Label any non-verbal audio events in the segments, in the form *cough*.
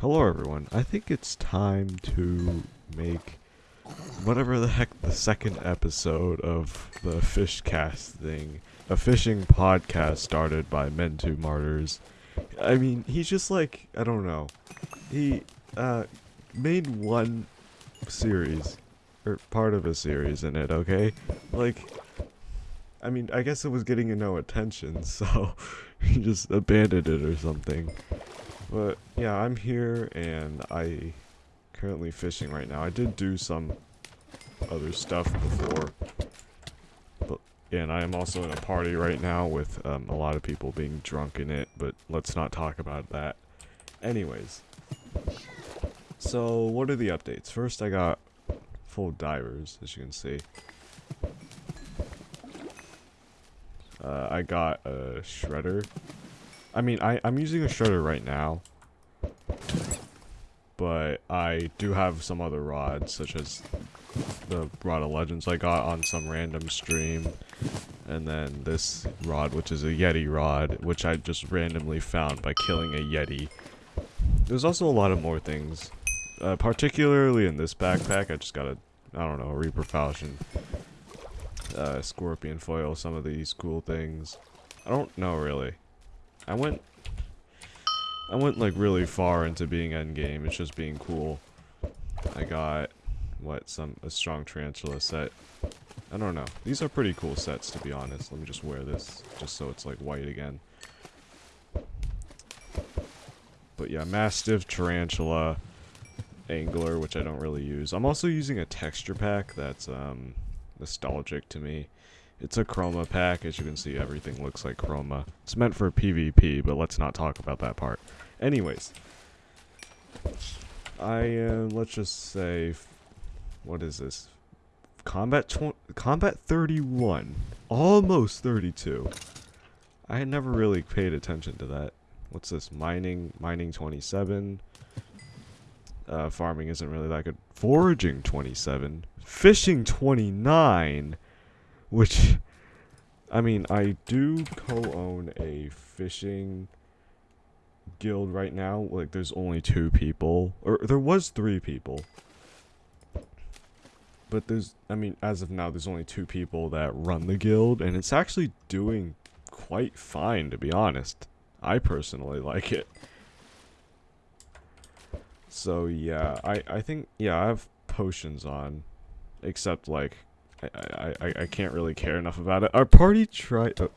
Hello everyone, I think it's time to make whatever the heck the second episode of the Fishcast thing. A fishing podcast started by Men Martyrs. I mean, he's just like, I don't know. He uh made one series or part of a series in it, okay? Like I mean, I guess it was getting no attention, *laughs* so he just abandoned it or something. But yeah, I'm here and I currently fishing right now. I did do some other stuff before. But and I am also in a party right now with um, a lot of people being drunk in it, but let's not talk about that. Anyways. So, what are the updates? First, I got full divers, as you can see. Uh, I got a shredder. I mean, I, I'm using a shredder right now. But I do have some other rods, such as the Rod of Legends I got on some random stream. And then this rod, which is a Yeti rod, which I just randomly found by killing a Yeti. There's also a lot of more things. Uh, particularly in this backpack, I just got a, I don't know, Reaper Falchion uh, scorpion foil, some of these cool things. I don't know really. I went I went like really far into being endgame, it's just being cool. I got what some a strong tarantula set. I don't know. These are pretty cool sets to be honest. Let me just wear this just so it's like white again. But yeah, mastiff, tarantula, angler, which I don't really use. I'm also using a texture pack that's um nostalgic to me. It's a chroma pack. As you can see, everything looks like chroma. It's meant for PvP, but let's not talk about that part. Anyways. I, uh, let's just say, what is this? Combat Combat 31. Almost 32. I had never really paid attention to that. What's this? Mining, mining 27. Uh, farming isn't really that good. Foraging 27. Fishing 29. Which, I mean, I do co-own a fishing guild right now. Like, there's only two people. Or, there was three people. But there's, I mean, as of now, there's only two people that run the guild. And it's actually doing quite fine, to be honest. I personally like it. So yeah, I I think yeah I have potions on, except like I I I can't really care enough about it. Our party tried. Uh,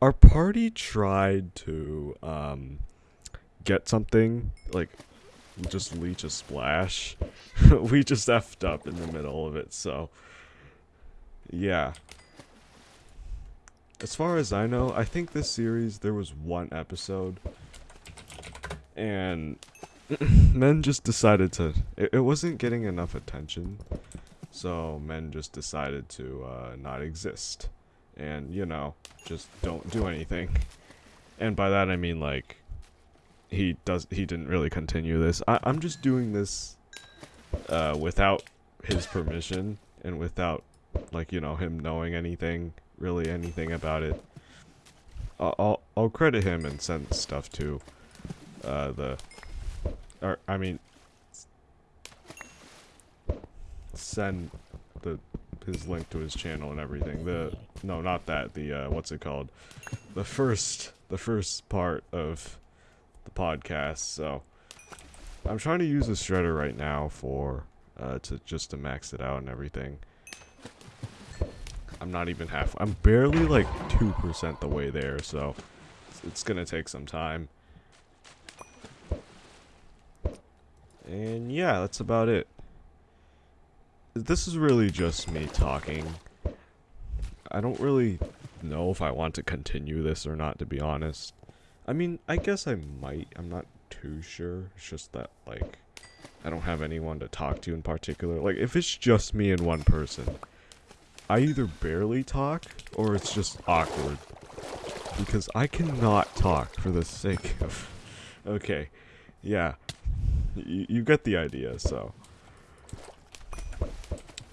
our party tried to um get something like just leech a splash. *laughs* we just effed up in the middle of it, so yeah. As far as I know, I think this series there was one episode and *clears throat* men just decided to it, it, wasn't getting enough attention so men just decided to uh, not exist. And you know just don't do anything. And by that i mean like he does he didn't really continue this. I, i'm just doing this uh, without his permission and without like you know him knowing anything really anything about it. I'll i'll, I'll credit him and send stuff to uh, the or, I mean, send the his link to his channel and everything. The no, not that. The uh, what's it called? The first the first part of the podcast. So I'm trying to use a shredder right now for uh, to just to max it out and everything. I'm not even half. I'm barely like two percent the way there. So it's, it's gonna take some time. And yeah, that's about it. This is really just me talking. I don't really know if I want to continue this or not, to be honest. I mean, I guess I might. I'm not too sure. It's just that, like, I don't have anyone to talk to in particular. Like, if it's just me and one person, I either barely talk or it's just awkward. Because I cannot talk for the sake of... *laughs* Okay, yeah you, you get the idea, so.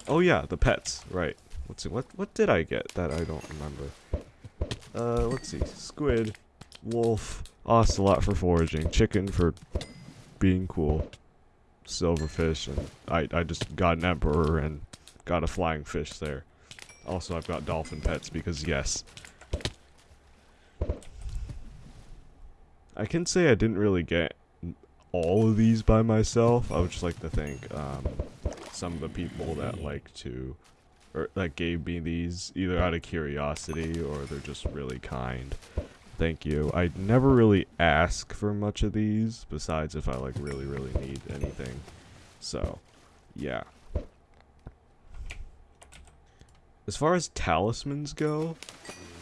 Oh yeah, the pets, right. Let's see, what, what did I get that I don't remember? Uh, let's see, squid, wolf, ocelot for foraging, chicken for being cool. Silverfish, and I, I just got an emperor and got a flying fish there. Also, I've got dolphin pets because yes. I can say I didn't really get all of these by myself. I would just like to thank um, some of the people that like to, or that gave me these either out of curiosity or they're just really kind. Thank you. I never really ask for much of these, besides if I like really, really need anything. So, yeah. As far as talismans go,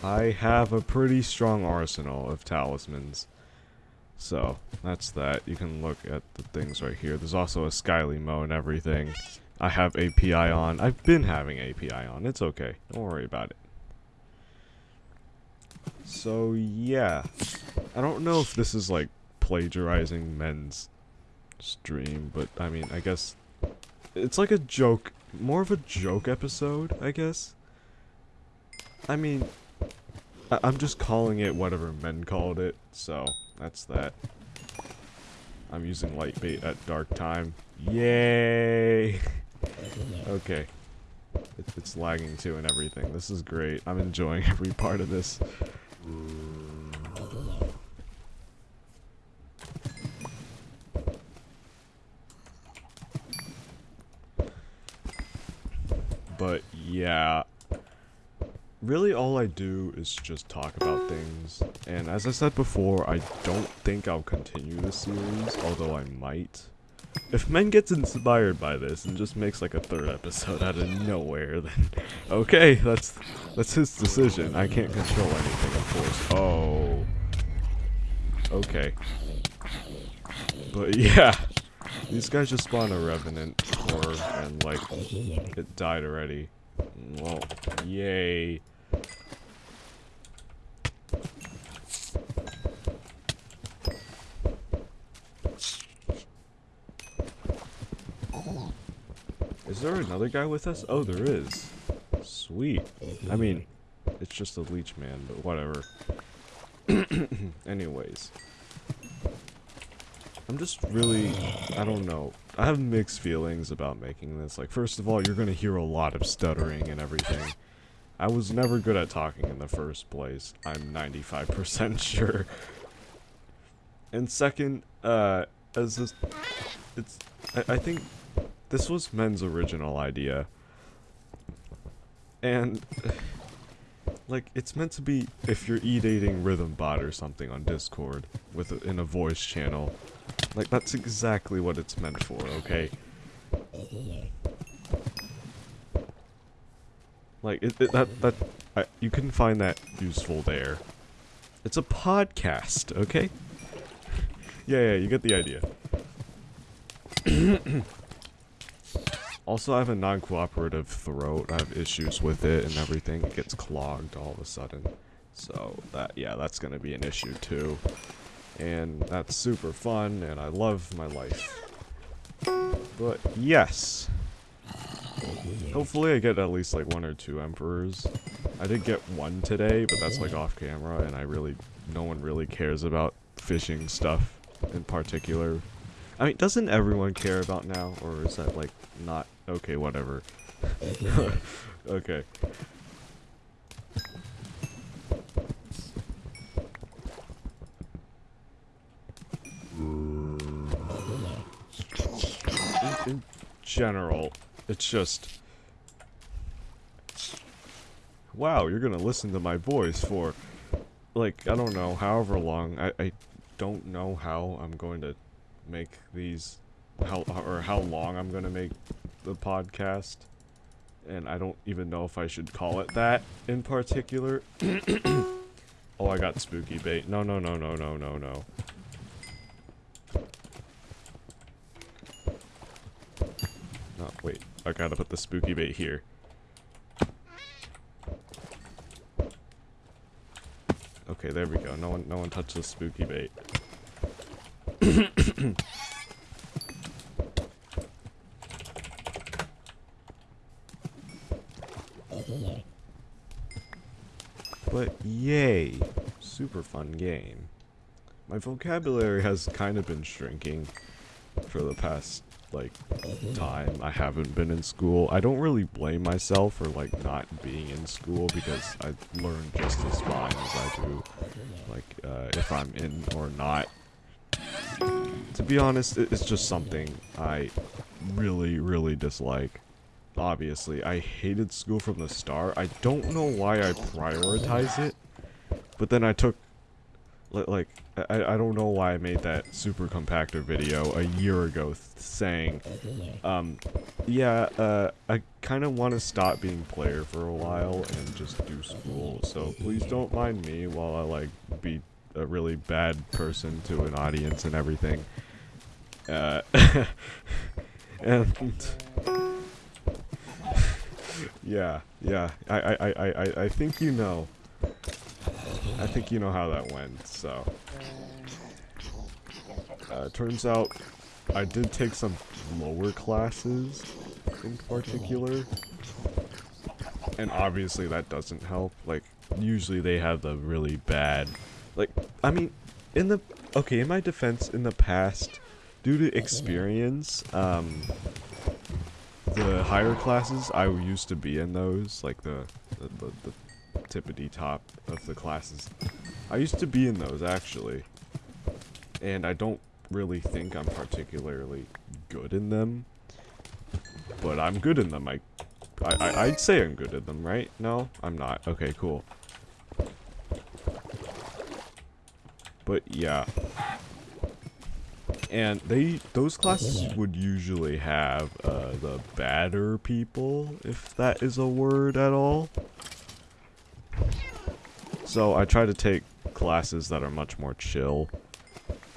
I have a pretty strong arsenal of talismans. So, that's that. You can look at the things right here. There's also a Skyly Mo and everything. I have API on. I've been having API on. It's okay. Don't worry about it. So, yeah. I don't know if this is, like, plagiarizing men's stream, but, I mean, I guess... It's like a joke. More of a joke episode, I guess. I mean... I I'm just calling it whatever men called it, so that's that. I'm using light bait at dark time. Yay! *laughs* okay. It, it's lagging too and everything. This is great. I'm enjoying *laughs* every part of this. But yeah, really all I do is just talk about things. And as I said before, I don't think I'll continue this series, although I might. If Men gets inspired by this and just makes like a third episode out of nowhere, then *laughs* okay, that's that's his decision. I can't control anything, of course. Oh. Okay. But *laughs* yeah, these guys just spawned a Revenant core and like it died already. Well, yay. Is there another guy with us? Oh, there is. Sweet. I mean, it's just a leech man, but whatever. *clears throat* Anyways. I'm just really, I don't know. I have mixed feelings about making this. Like, first of all, you're going to hear a lot of stuttering and everything. I was never good at talking in the first place. I'm 95% *laughs* sure. And second, uh, as this, it's, I, I think this was Men's original idea. And, *sighs* like, it's meant to be if you're e-dating Rhythm Bot or something on Discord with a, in a voice channel. Like, that's exactly what it's meant for, okay? Like, it, it, that, that, I, you can find that useful there. It's a podcast, okay? *laughs* yeah, yeah, you get the idea. *coughs* also, I have a non-cooperative throat. I have issues with it and everything. It gets clogged all of a sudden. So, that, yeah, that's gonna be an issue too and that's super fun, and I love my life. But yes. Hopefully I get at least like one or two emperors. I did get one today, but that's like off camera, and I really, no one really cares about fishing stuff in particular. I mean, doesn't everyone care about now, or is that like not, okay, whatever. *laughs* okay. in general, it's just... Wow, you're gonna listen to my voice for, like, I don't know, however long. I, I don't know how I'm going to make these, how or how long I'm gonna make the podcast. And I don't even know if I should call it that in particular. *coughs* oh, I got spooky bait. No, no, no, no, no, no, no. Oh, wait. I gotta put the spooky bait here. Okay, there we go. No one no one touched the spooky bait. but yay. Super fun game. My vocabulary has kind of been shrinking for the past like time I haven't been in school. I don't really blame myself for like not being in school because I learn just as fine as I do like uh, if I'm in or not. To be honest, it's just something I really, really dislike. Obviously, I hated school from the start. I don't know why I prioritize it, but then I took like I, I don't know why I made that super compactor video a year ago saying um yeah uh I kind of want to stop being player for a while and just do school so please don't mind me while I like be a really bad person to an audience and everything. Uh *laughs* and *laughs* yeah yeah I, I I I I think you know I think you know how that went, so. Uh, turns out I did take some lower classes in particular. And obviously that doesn't help. Like, usually they have the really bad... Like, I mean, in the... Okay, in my defense, in the past, due to experience, um... The higher classes, I used to be in those, like the, the, the, the tippity top of the classes. I used to be in those, actually. And I don't really think I'm particularly good in them. But I'm good in them. I, I, I'd say I'm good in them, right? No? I'm not. Okay, cool. But yeah. And they, those classes would usually have uh, the badder people, if that is a word at all. So I try to take classes that are much more chill.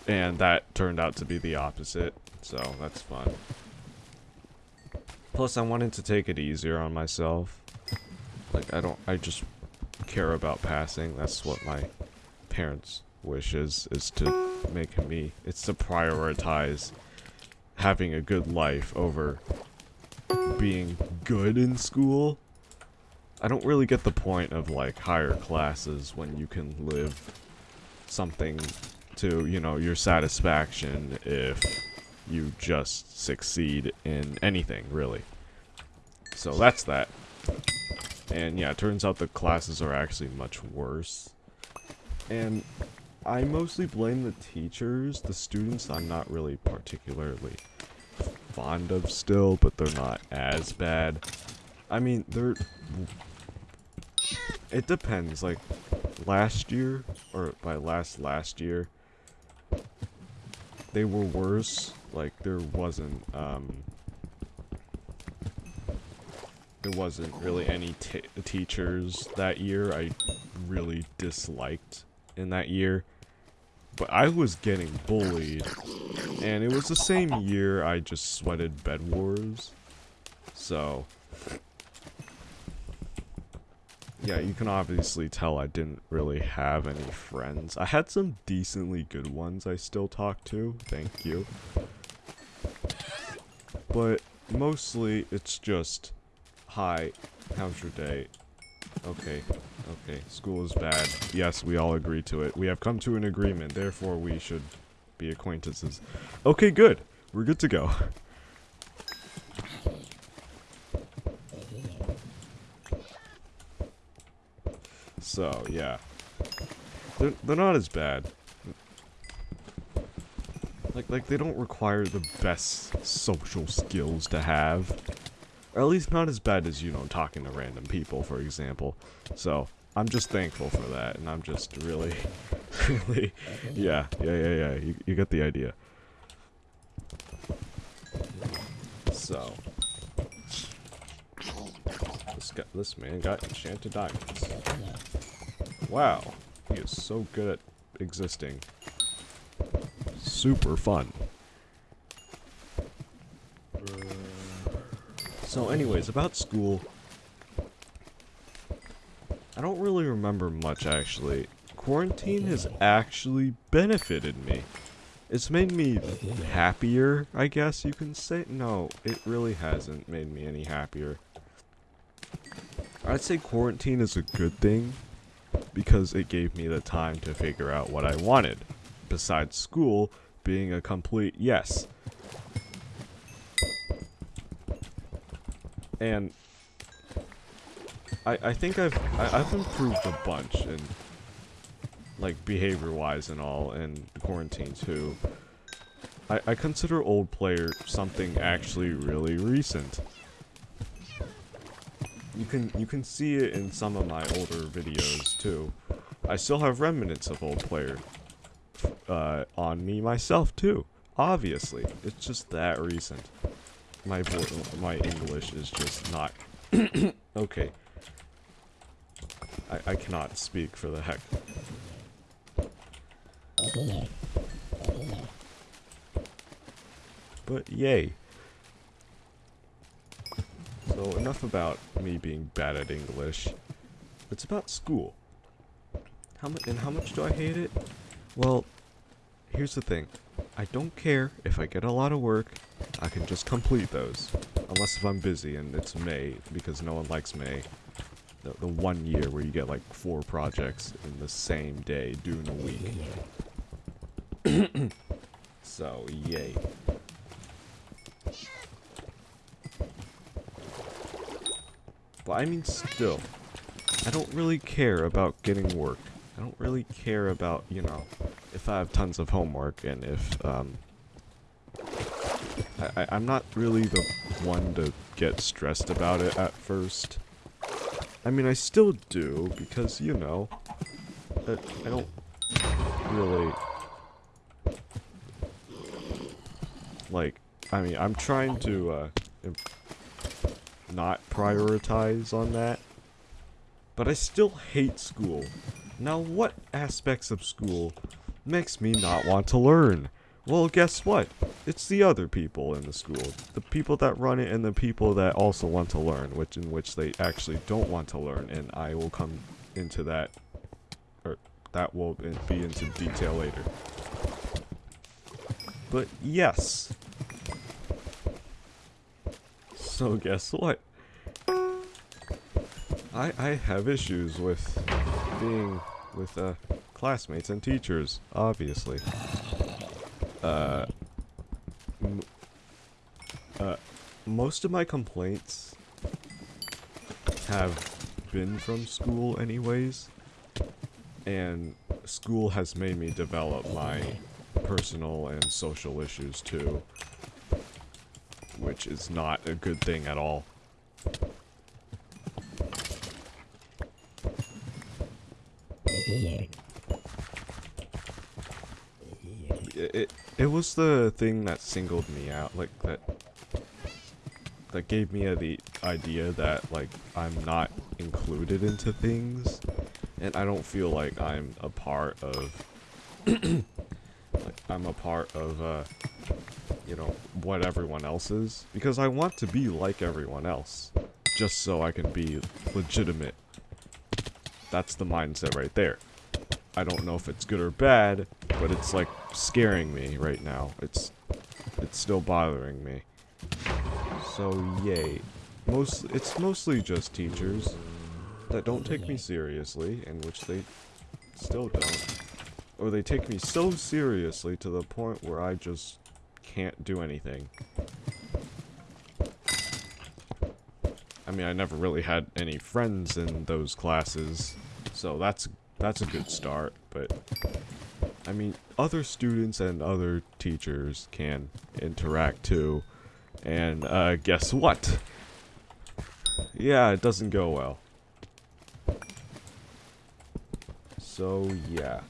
And that turned out to be the opposite. So that's fun. Plus I wanted to take it easier on myself. Like I don't, I just care about passing. That's what my parents' wish is, is to make me, it's to prioritize having a good life over being good in school. I don't really get the point of like higher classes when you can live something to, you know, your satisfaction if you just succeed in anything, really. So that's that. And yeah, it turns out the classes are actually much worse. And I mostly blame the teachers. The students I'm not really particularly fond of still, but they're not as bad. I mean, they're... It depends, like, last year, or by last last year, they were worse. Like, there wasn't, um... There wasn't really any teachers that year I really disliked in that year. But I was getting bullied. And it was the same year I just sweated Bed Wars. So, yeah, you can obviously tell I didn't really have any friends. I had some decently good ones I still talk to, thank you. But mostly it's just, hi, how's your day? Okay, okay, school is bad. Yes, we all agree to it. We have come to an agreement, therefore we should be acquaintances. Okay, good. We're good to go. So, yeah. They're, they're not as bad. Like, like, they don't require the best social skills to have. Or at least not as bad as, you know, talking to random people, for example. So, I'm just thankful for that, and I'm just really, *laughs* really, yeah, yeah, yeah, yeah, you, you get the idea. So, this, guy, this man got enchanted diamonds. Wow, he is so good at existing. Super fun. So anyways, about school. I don't really remember much actually. Quarantine has actually benefited me. It's made me happier, I guess you can say. No, it really hasn't made me any happier. I'd say quarantine is a good thing because it gave me the time to figure out what I wanted, besides school being a complete yes. And I I think I've I, I've improved a bunch in like behavior wise and all in quarantine too. I, I consider old player something actually really recent. You can you can see it in some of my older videos too. I still have remnants of old player uh, on me myself too. Obviously, it's just that recent. My my English is just not *coughs* okay. I I cannot speak for the heck. But yay. So enough about me being bad at English. It's about school. How much and how much do I hate it? Well, here's the thing. I don't care if I get a lot of work. I can just complete those. Unless if I'm busy and it's May, because no one likes May. The, the one year where you get like four projects in the same day during in a week. *coughs* so, yay. But I mean still, I don't really care about getting work. I don't really care about, you know, if I have tons of homework and if, um, I, I, am not really the one to get stressed about it at first. I mean, I still do, because, you know, I, I don't really, like, I mean, I'm trying to, uh, not prioritize on that. But I still hate school. Now what aspects of school makes me not want to learn? Well, guess what? It's the other people in the school. The people that run it and the people that also want to learn, which in which they actually don't want to learn, and I will come into that, or that will be into detail later. But yes. So guess what? I, I have issues with being with uh, classmates and teachers, obviously. Uh, uh, most of my complaints have been from school anyways, and school has made me develop my personal and social issues too, which is not a good thing at all. It, it, was the thing that singled me out, like that that gave me the idea that like I'm not included into things. And I don't feel like I'm a part of like I'm a part of uh you know what everyone else is. Because I want to be like everyone else just so I can be legitimate that's the mindset right there. I don't know if it's good or bad, but it's like scaring me right now. It's it's still bothering me. So yay. Most it's mostly just teachers that don't take me seriously, in which they still don't. Or they take me so seriously to the point where I just can't do anything. I mean, I never really had any friends in those classes, so that's that's a good start, but I mean, other students and other teachers can interact too, and uh, guess what? Yeah, it doesn't go well. So, yeah.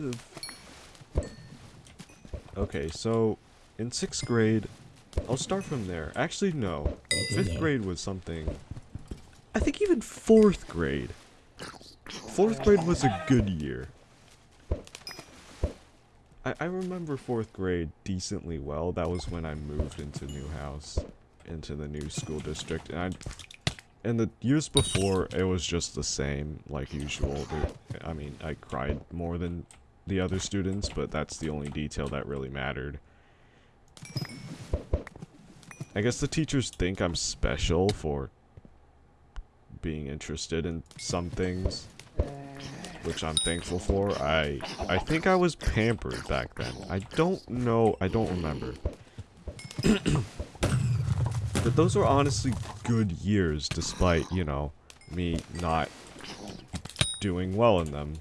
Most. Okay, so in 6th grade, I'll start from there. Actually, no. 5th grade was something... I think even 4th grade. 4th grade was a good year. I, I remember 4th grade decently well. That was when I moved into new house, into the new school district, and I and the years before, it was just the same, like usual. I mean, I cried more than the other students, but that's the only detail that really mattered. I guess the teachers think I'm special for being interested in some things, which I'm thankful for. I I think I was pampered back then. I don't know. I don't remember. *coughs* but those were honestly good years, despite you know me not doing well in them.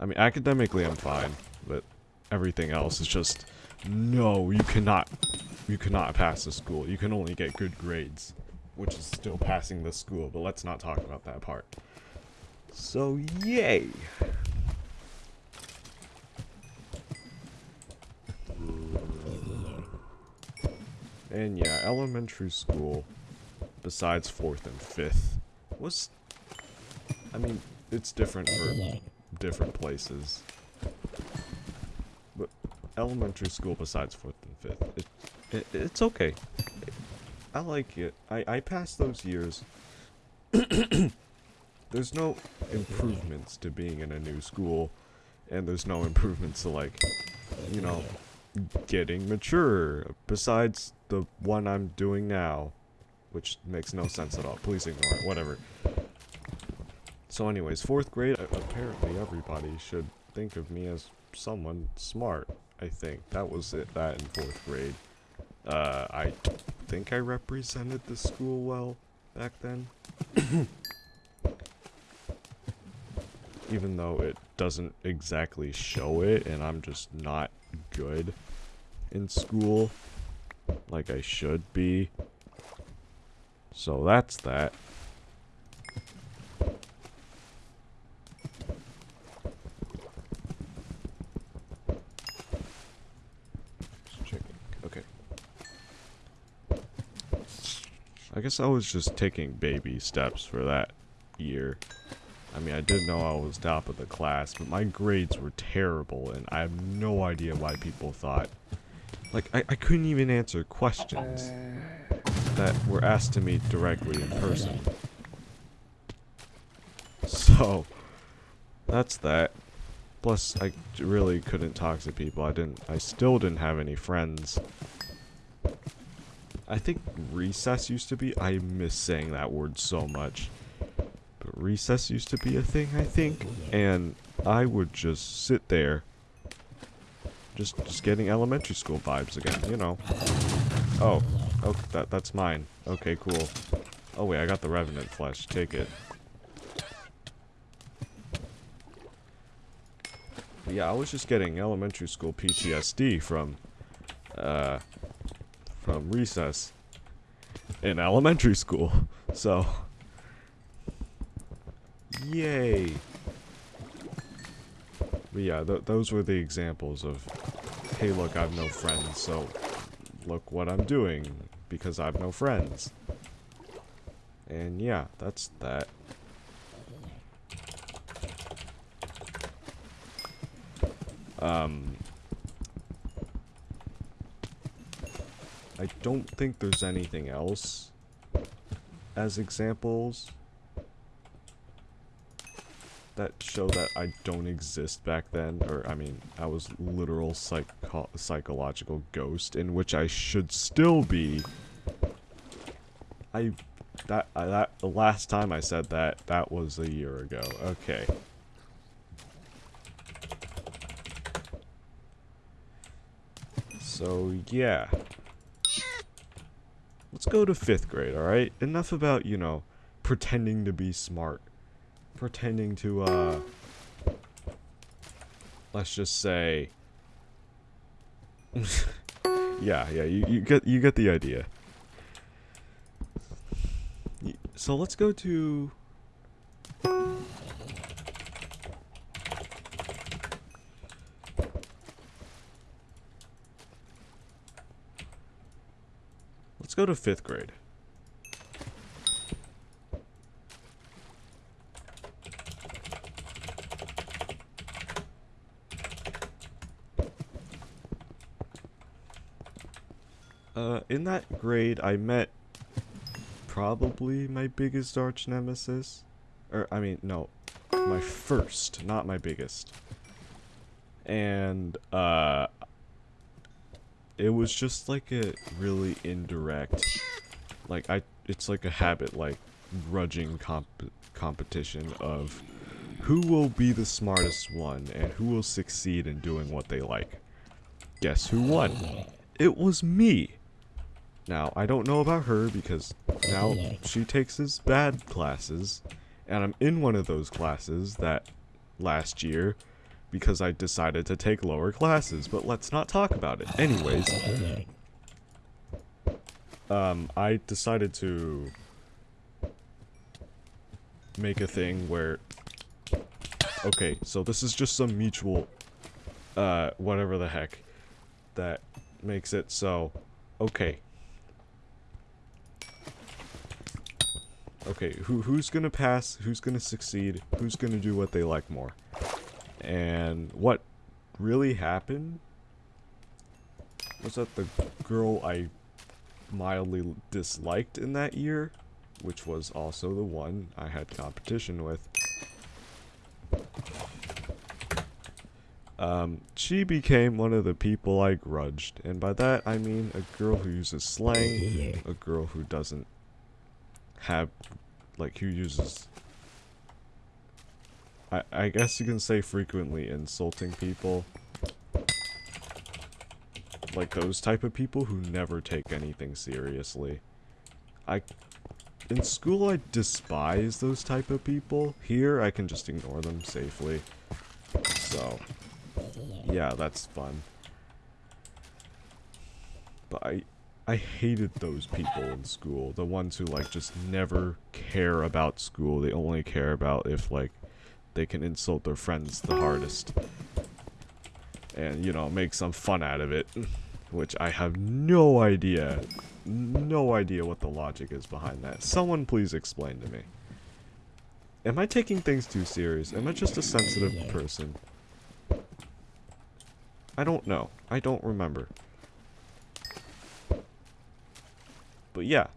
I mean, academically I'm fine, but everything else is just, no, you cannot, you cannot pass the school. You can only get good grades, which is still passing the school, but let's not talk about that part. So, yay! And yeah, elementary school, besides 4th and 5th, was, I mean, it's different for different places. But elementary school besides 4th and 5th, it, it, it's okay. I like it. I, I passed those years. *coughs* there's no improvements to being in a new school, and there's no improvements to, like, you know, getting mature, besides the one I'm doing now, which makes no sense at all. Please ignore it, whatever. So anyways, fourth grade, apparently everybody should think of me as someone smart, I think. That was it, that in fourth grade. Uh, I think I represented the school well back then. *coughs* Even though it doesn't exactly show it, and I'm just not good in school like I should be. So that's that. I guess I was just taking baby steps for that year. I mean, I did know I was top of the class, but my grades were terrible, and I have no idea why people thought. Like, I, I couldn't even answer questions that were asked to me directly in person. So, that's that. Plus, I really couldn't talk to people. I didn't, I still didn't have any friends. I think recess used to be. I miss saying that word so much. But recess used to be a thing, I think. And I would just sit there. Just, just getting elementary school vibes again, you know. Oh, oh, that, that's mine. Okay, cool. Oh wait, I got the Revenant flesh. Take it. But yeah, I was just getting elementary school PTSD from, uh, from recess in elementary school. So, yay. But yeah, th those were the examples of, hey look, I have no friends, so look what I'm doing, because I have no friends. And yeah, that's that. Um, I don't think there's anything else as examples that show that I don't exist back then, or I mean, I was literal psycho psychological ghost, in which I should still be. I, that, I, that, the last time I said that, that was a year ago. Okay. So, yeah. Let's go to fifth grade, alright? Enough about, you know, pretending to be smart. Pretending to, uh... Let's just say... *laughs* yeah, yeah, you, you get you get the idea. So let's go to go to fifth grade. Uh, in that grade, I met probably my biggest arch nemesis. Or, I mean, no, my first, not my biggest. and uh, it was just like a really indirect, like I, it's like a habit, like grudging comp competition of who will be the smartest one and who will succeed in doing what they like. Guess who won? It was me. Now, I don't know about her because now she takes his bad classes, and I'm in one of those classes that last year because I decided to take lower classes, but let's not talk about it. Anyways, um, I decided to make a thing where, okay, so this is just some mutual, uh, whatever the heck, that makes it so, okay. Okay, who who's gonna pass, who's gonna succeed, who's gonna do what they like more? And what really happened was that the girl I mildly disliked in that year, which was also the one I had competition with, um, she became one of the people I grudged. And by that, I mean a girl who uses slang, a girl who doesn't have, like, who uses I, I guess you can say frequently insulting people. Like those type of people who never take anything seriously. I... In school, I despise those type of people. Here, I can just ignore them safely. So, yeah, that's fun. But I, I hated those people in school. The ones who, like, just never care about school. They only care about if, like, they can insult their friends the hardest. And, you know, make some fun out of it. Which I have no idea, no idea what the logic is behind that. Someone please explain to me. Am I taking things too serious? Am I just a sensitive person? I don't know. I don't remember. But yeah.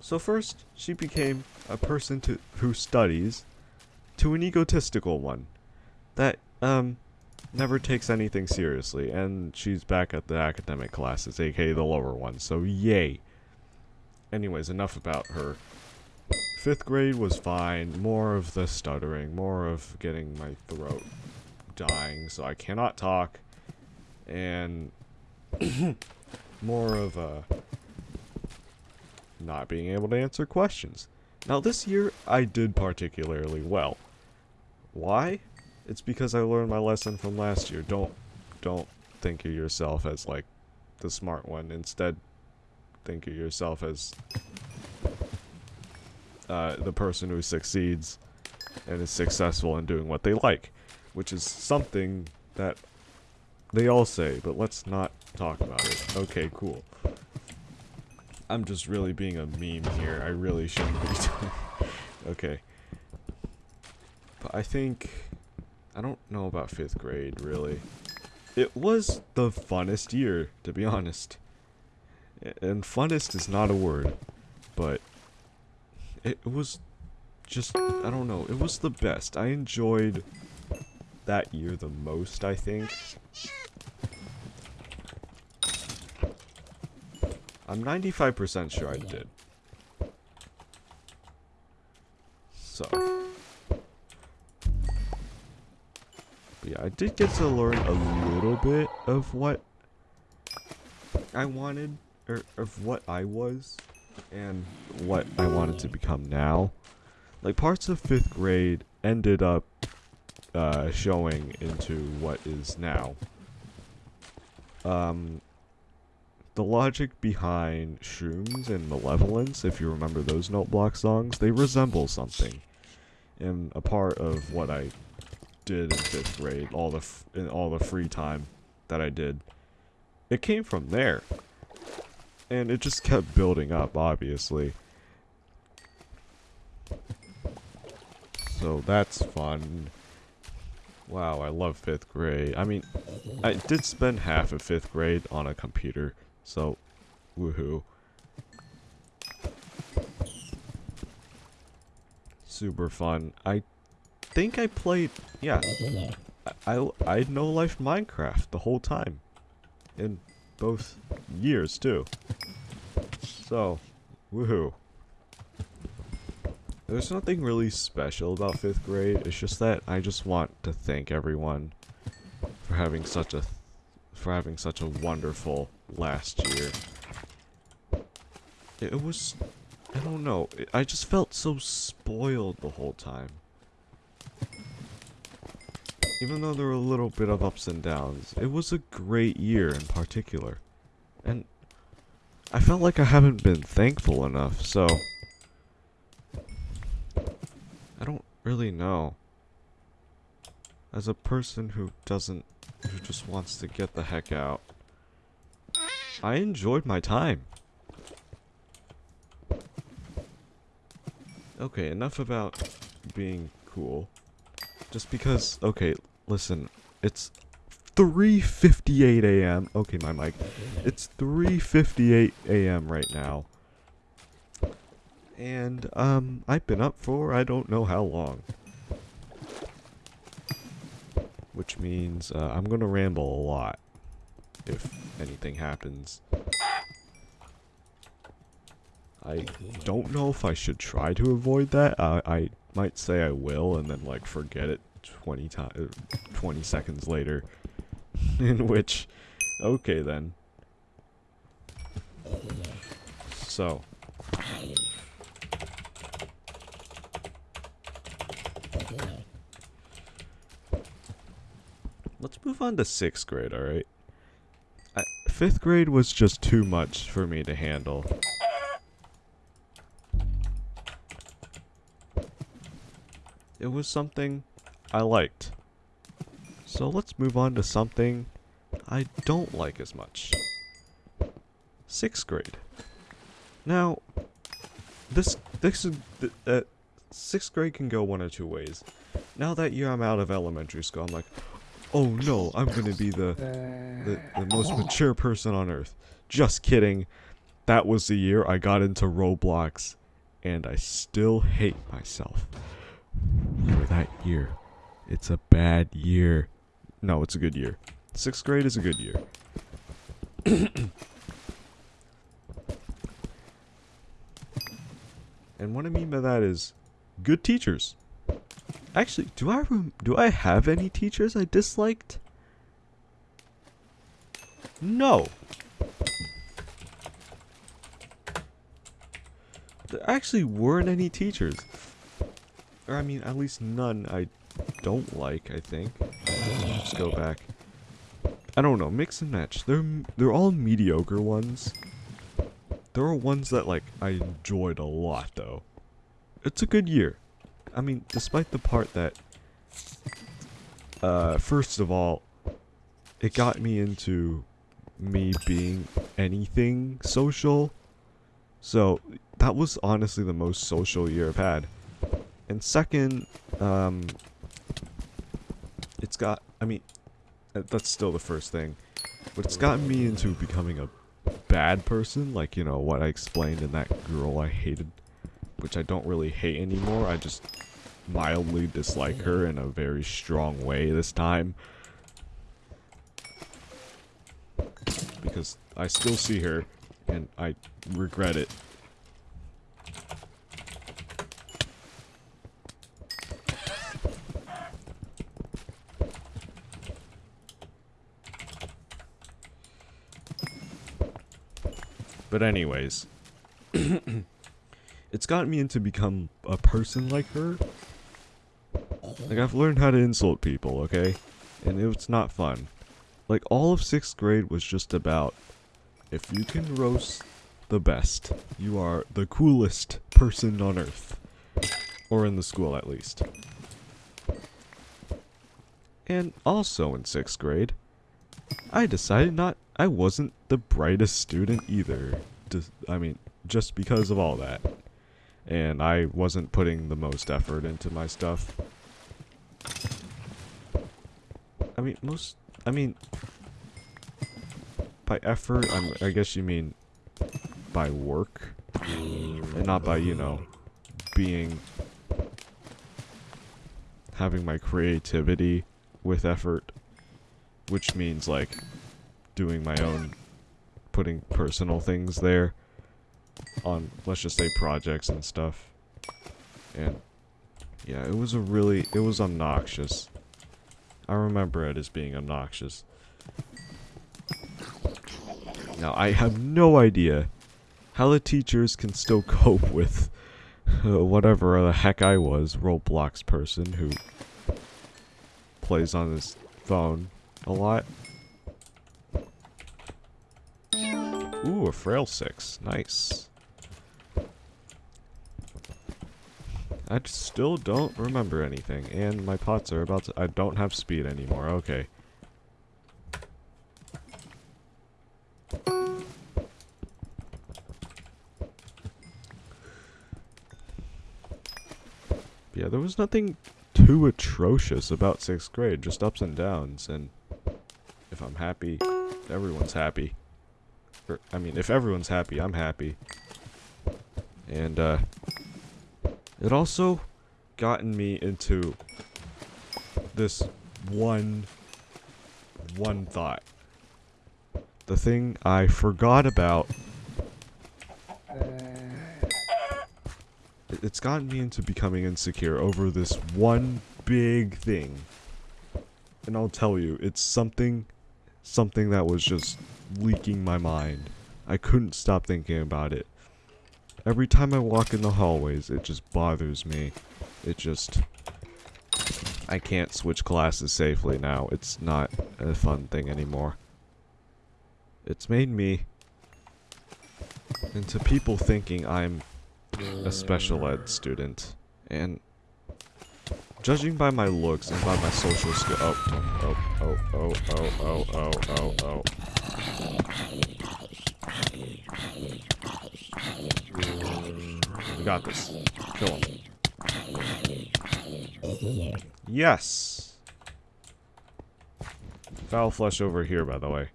So first, she became a person to who studies to an egotistical one that um never takes anything seriously and she's back at the academic classes aka the lower ones so yay. Anyways enough about her. Fifth grade was fine more of the stuttering more of getting my throat dying so i cannot talk and *coughs* more of a not being able to answer questions. Now this year i did particularly well why? It's because I learned my lesson from last year. Don't don't think of yourself as like the smart one. Instead, think of yourself as uh, the person who succeeds and is successful in doing what they like, which is something that they all say, but let's not talk about it. Okay, cool. I'm just really being a meme here. I really shouldn't be *laughs* doing Okay. But I think... I don't know about 5th grade, really. It was the funnest year, to be honest. And funnest is not a word, but it was just, I don't know, it was the best. I enjoyed that year the most, I think. I'm 95% sure I did. So. Yeah, I did get to learn a little bit of what I wanted, or of what I was, and what I wanted to become now. Like, parts of 5th grade ended up uh, showing into what is now. Um, the logic behind Shrooms and Malevolence, if you remember those Note Block songs, they resemble something. And a part of what I did in fifth grade, all the in all the free time that I did, it came from there, and it just kept building up. Obviously, so that's fun. Wow, I love fifth grade. I mean, I did spend half of fifth grade on a computer, so woohoo. Super fun. I think I played, yeah, I, I, I no life Minecraft the whole time. In both years, too. So, woohoo. There's nothing really special about 5th grade, it's just that I just want to thank everyone for having such a for having such a wonderful last year. It was I don't know, I just felt so spoiled the whole time. Even though there were a little bit of ups and downs, it was a great year in particular. And I felt like I haven't been thankful enough, so I don't really know. As a person who doesn't, who just wants to get the heck out, I enjoyed my time. Okay, enough about being cool. Just because, okay, listen, it's 3.58 a.m. Okay, my mic. It's 3.58 a.m. right now. And, um, I've been up for I don't know how long. Which means, uh, I'm gonna ramble a lot. If anything happens. I don't know if I should try to avoid that. Uh, I might say I will and then like forget it 20 times, uh, 20 seconds later. *laughs* In which, okay then. So. Let's move on to 6th grade, alright? 5th grade was just too much for me to handle. It was something I liked. So let's move on to something I don't like as much. Sixth grade. Now, this this is uh, sixth grade can go one or two ways. Now that year I'm out of elementary school, I'm like, oh no, I'm gonna be the the, the most mature person on earth. Just kidding. That was the year I got into Roblox, and I still hate myself for that year. It's a bad year. No, it's a good year. Sixth grade is a good year. *coughs* and what I mean by that is good teachers. Actually, do I do I have any teachers I disliked? No. There actually weren't any teachers. Or I mean, at least none I don't like, I think. Let's go back. I don't know, mix and match. They're they're all mediocre ones. There are ones that like I enjoyed a lot though. It's a good year. I mean, despite the part that uh first of all it got me into me being anything social. So, that was honestly the most social year I've had. And second, um, it's got, I mean, uh, that's still the first thing, but it's gotten me into becoming a bad person, like, you know, what I explained in that girl I hated, which I don't really hate anymore, I just mildly dislike her in a very strong way this time. Because I still see her, and I regret it. But anyways, *clears throat* it's gotten me into become a person like her. Like I've learned how to insult people, okay? And it's not fun. Like all of 6th grade was just about if you can roast the best, you are the coolest person on earth. Or in the school at least. And also in 6th grade, I decided not I wasn't the brightest student either. Just, I mean, just because of all that. And I wasn't putting the most effort into my stuff. I mean, most, I mean, by effort, I'm, I guess you mean by work. And not by, you know, being, having my creativity with effort, which means like doing my own, putting personal things there on, let's just say projects and stuff. And yeah, it was a really, it was obnoxious. I remember it as being obnoxious. Now, I have no idea how the teachers can still *laughs* cope with uh, whatever the heck I was, Roblox person who plays on his phone a lot. Ooh, a frail six. Nice. I still don't remember anything, and my pots are about to- I don't have speed anymore, okay. Yeah, there was nothing too atrocious about 6th grade, just ups and downs, and if I'm happy, everyone's happy. Or, I mean, if everyone's happy, I'm happy. And, uh, it also gotten me into this one, one thought. The thing I forgot about. It- It's gotten me into becoming insecure over this one big thing. And I'll tell you, it's something, something that was just leaking my mind. I couldn't stop thinking about it. Every time I walk in the hallways, it just bothers me. It just... I can't switch classes safely now. It's not a fun thing anymore. It's made me into people thinking I'm a special ed student. And judging by my looks and by my social skill... Oh, oh, oh, oh, oh, oh, oh, oh, oh. We got this. Kill him. Yes! Foul flesh over here, by the way.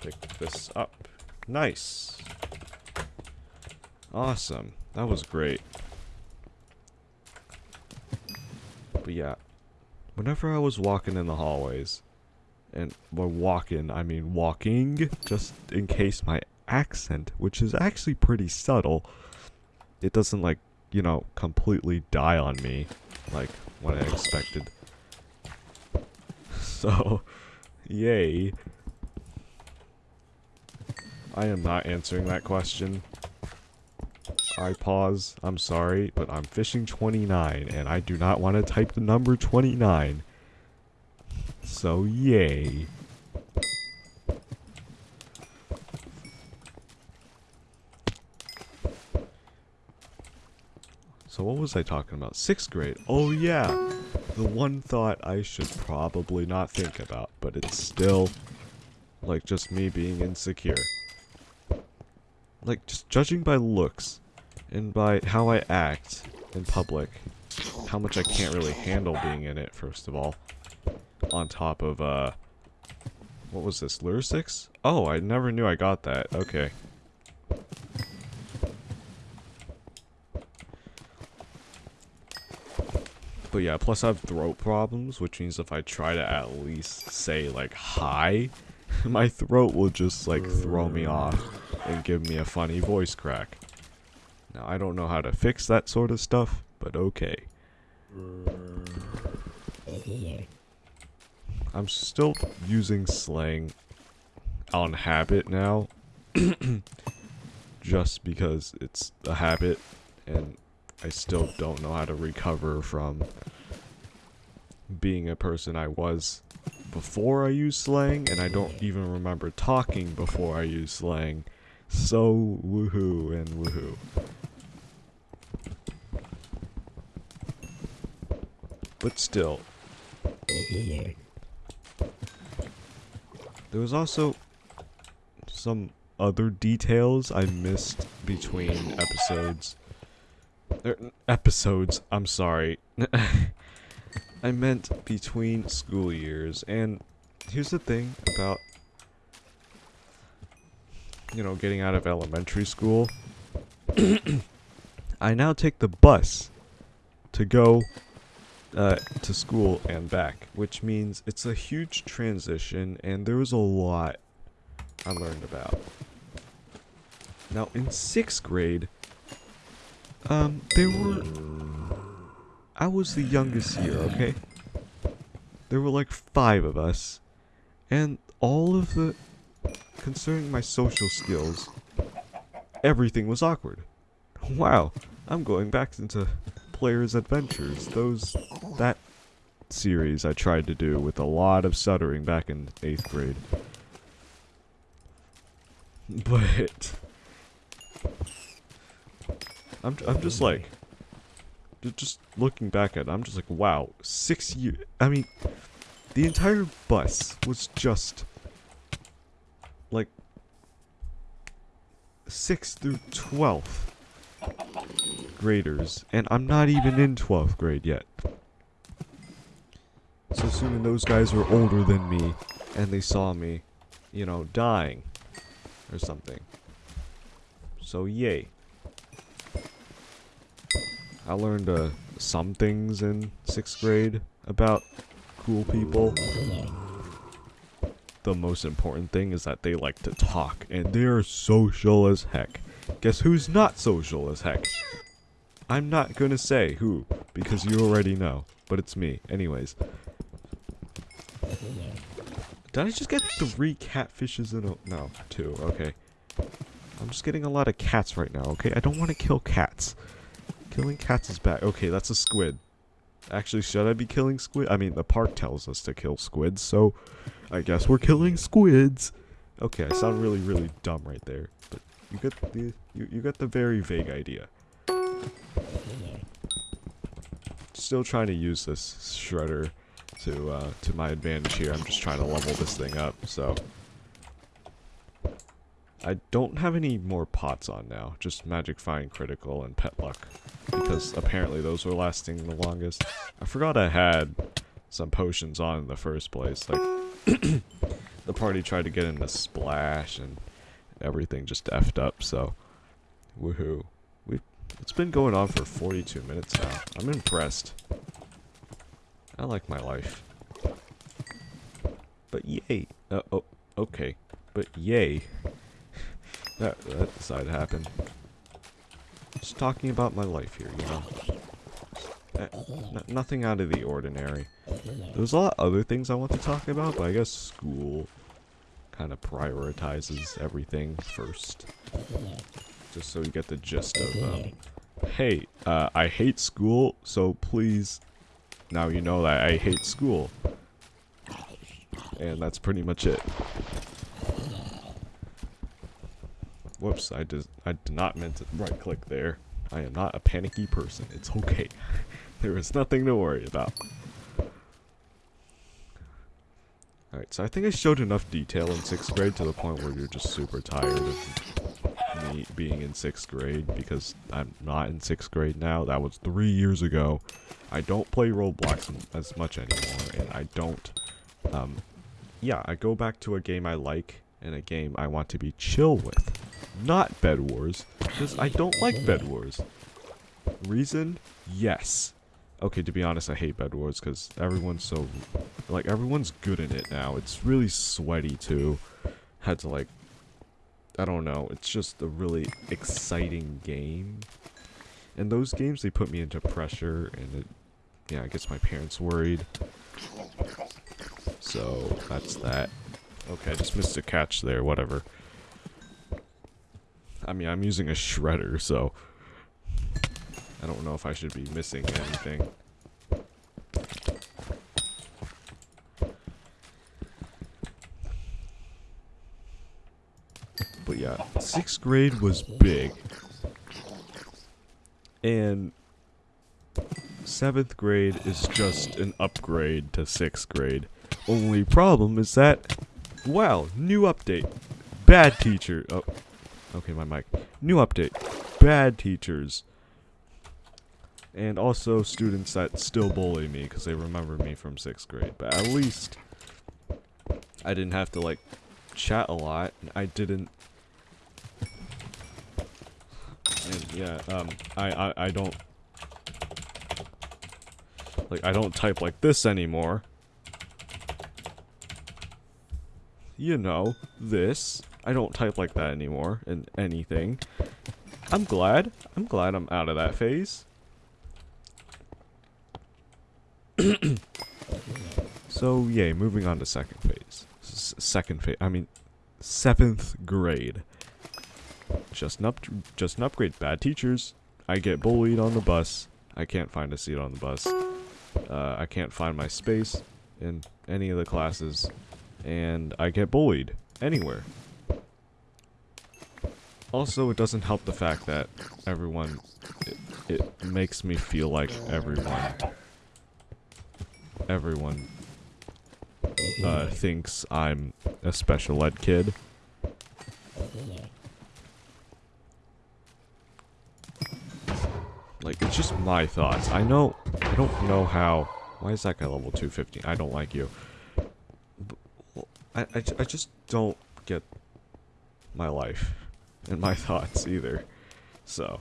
Pick this up. Nice. Awesome. That was great. But yeah, whenever I was walking in the hallways, and by walking, I mean walking, just in case my accent, which is actually pretty subtle, it doesn't like, you know, completely die on me, like what I expected. *laughs* So, yay. I am not answering that question. I pause. I'm sorry, but I'm fishing 29, and I do not want to type the number 29. So, yay. So what was I talking about? Sixth grade. Oh yeah. The one thought I should probably not think about, but it's still like just me being insecure. Like just judging by looks and by how I act in public, how much I can't really handle being in it first of all. On top of uh what was this? Lure 6? Oh, I never knew I got that. Okay. But yeah, plus I have throat problems, which means if I try to at least say like hi, *laughs* my throat will just like throw me off and give me a funny voice crack. Now I don't know how to fix that sort of stuff, but okay. I'm still using slang on habit now. *coughs* just because it's a habit and I still don't know how to recover from being a person I was before I used slang, and I don't even remember talking before I used slang. So, woohoo and woohoo. But still. There was also some other details I missed between episodes. Er, episodes, I'm sorry. *laughs* I meant between school years, and here's the thing about, you know, getting out of elementary school. *coughs* I now take the bus to go uh, to school and back, which means it's a huge transition, and there was a lot I learned about. Now, in sixth grade, um, there were. I was the youngest year, okay? There were like five of us, and all of the. Concerning my social skills, everything was awkward. *laughs* Wow, I'm going back into Player's Adventures. Those. that series I tried to do with a lot of stuttering back in 8th grade. But. I'm, I'm just like. Just looking back at it, I'm just like, wow, six years. I mean, the entire bus was just. Like. 6th through 12th graders, and I'm not even in 12th grade yet. So assuming those guys were older than me, and they saw me, you know, dying, or something. So yay. I learned uh, some things in 6th grade about cool people. The most important thing is that they like to talk, and they're social as heck. Guess who's not social as heck? I'm not gonna say who, because you already know. But it's me. Anyways. Did I just get three catfishes in a- no, two, okay. I'm just getting a lot of cats right now, okay? I don't want to kill cats. Killing cats is bad. Okay, that's a squid. Actually, should I be killing squid? I mean, the park tells us to kill squids, so I guess we're killing squids. Okay, I sound really, really dumb right there, but you get the you, you get the very vague idea. Still trying to use this shredder to uh, to my advantage here. I'm just trying to level this thing up, so I don't have any more pots on now. Just magic find critical and pet luck because apparently those were lasting the longest. I forgot I had some potions on in the first place. Like *coughs* the party tried to get into splash and everything just effed up, so woohoo. We've it's been going on for 42 minutes now. I'm impressed. I like my life. But yay. Uh, oh, okay. But yay. *laughs* that, that decided to happen. Just talking about my life here, you know. Uh, nothing out of the ordinary. There's a lot of other things I want to talk about, but I guess school kind of prioritizes everything first. Just so you get the gist of, um, hey, uh, I hate school, so please, now you know that I hate school. And that's pretty much it. Whoops, I did, I did not meant to right click there. I am not a panicky person. It's okay. *laughs* there is nothing to worry about. Alright, so I think I showed enough detail in 6th grade to the point where you're just super tired of me being in 6th grade because I'm not in 6th grade now. That was three years ago. I don't play Roblox as much anymore, and I don't, um, yeah, I go back to a game I like and a game I want to be chill with. Not Bed Wars, because I don't like Bed Wars. Reason? Yes. Okay, to be honest, I hate Bed Wars because everyone's so, like, everyone's good in it now. It's really sweaty, too. Had to, like, I don't know. It's just a really exciting game. And those games, they put me into pressure, and it, yeah, it gets my parents worried. So, that's that. Okay, I just missed a catch there, whatever. I mean, I'm using a shredder, so... I don't know if I should be missing anything. But yeah, sixth grade was big. And seventh grade is just an upgrade to sixth grade. Only problem is that, wow, new update. Bad teacher. Oh, okay, my mic. New update. Bad teachers and also students that still bully me because they remember me from sixth grade. But at least I didn't have to like chat a lot. and I didn't. And yeah, um, I, I, I don't. Like, I don't type like this anymore. You know, this. I don't type like that anymore in anything. I'm glad. I'm glad I'm out of that phase. *clears throat* so, yay, moving on to second phase. S second phase, I mean, seventh grade. Just an, up just an upgrade. Bad teachers. I get bullied on the bus. I can't find a seat on the bus. Uh, I can't find my space in any of the classes. And I get bullied anywhere. Also, it doesn't help the fact that everyone... It, it makes me feel like everyone... Everyone... Uh, thinks I'm a special ed kid. Like, it's just my thoughts. I know... I don't know how... Why is that guy level 250? I don't like you. I, I, I just don't get my life and my *laughs* thoughts either. So.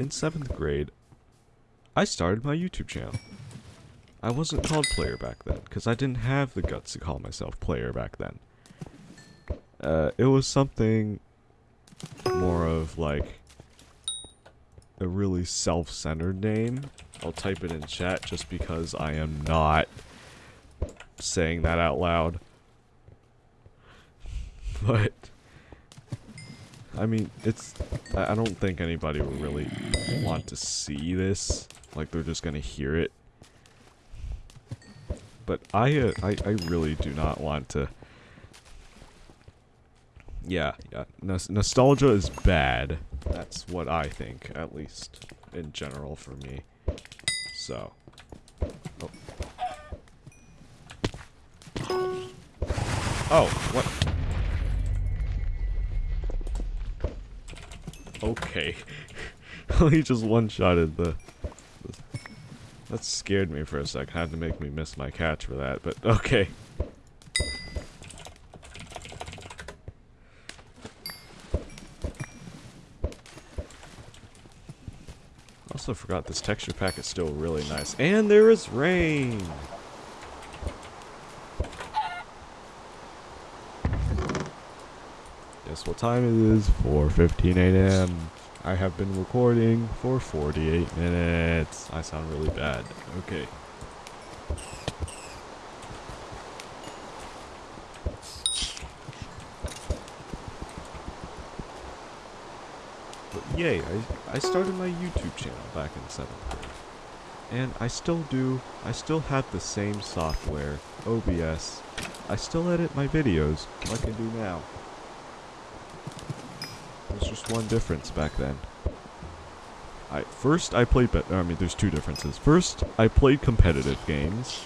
In 7th grade, I started my YouTube channel. I wasn't called player back then, because I didn't have the guts to call myself player back then. Uh, it was something more of like a really self-centered name. I'll type it in chat just because I am not saying that out loud. *laughs* But, I mean, it's, I don't think anybody will really want to see this. Like, they're just gonna hear it. But I, uh, I, I really do not want to yeah, yeah. Nos nostalgia is bad. That's what I think, at least in general for me. So. Oh. Oh, what? Okay. *laughs* he just one-shotted the, the... That scared me for a sec. Had to make me miss my catch for that, but *laughs* okay. Also forgot this texture pack is still really nice. And there is rain! Guess what time it is? 4.15 a.m. I have been recording for 48 minutes. I sound really bad. Okay. yay, I, I started my YouTube channel back in 7th grade. And I still do, I still have the same software, OBS. I still edit my videos like I do now. There's just one difference back then. I First, I played, I mean, there's two differences. First, I played competitive games,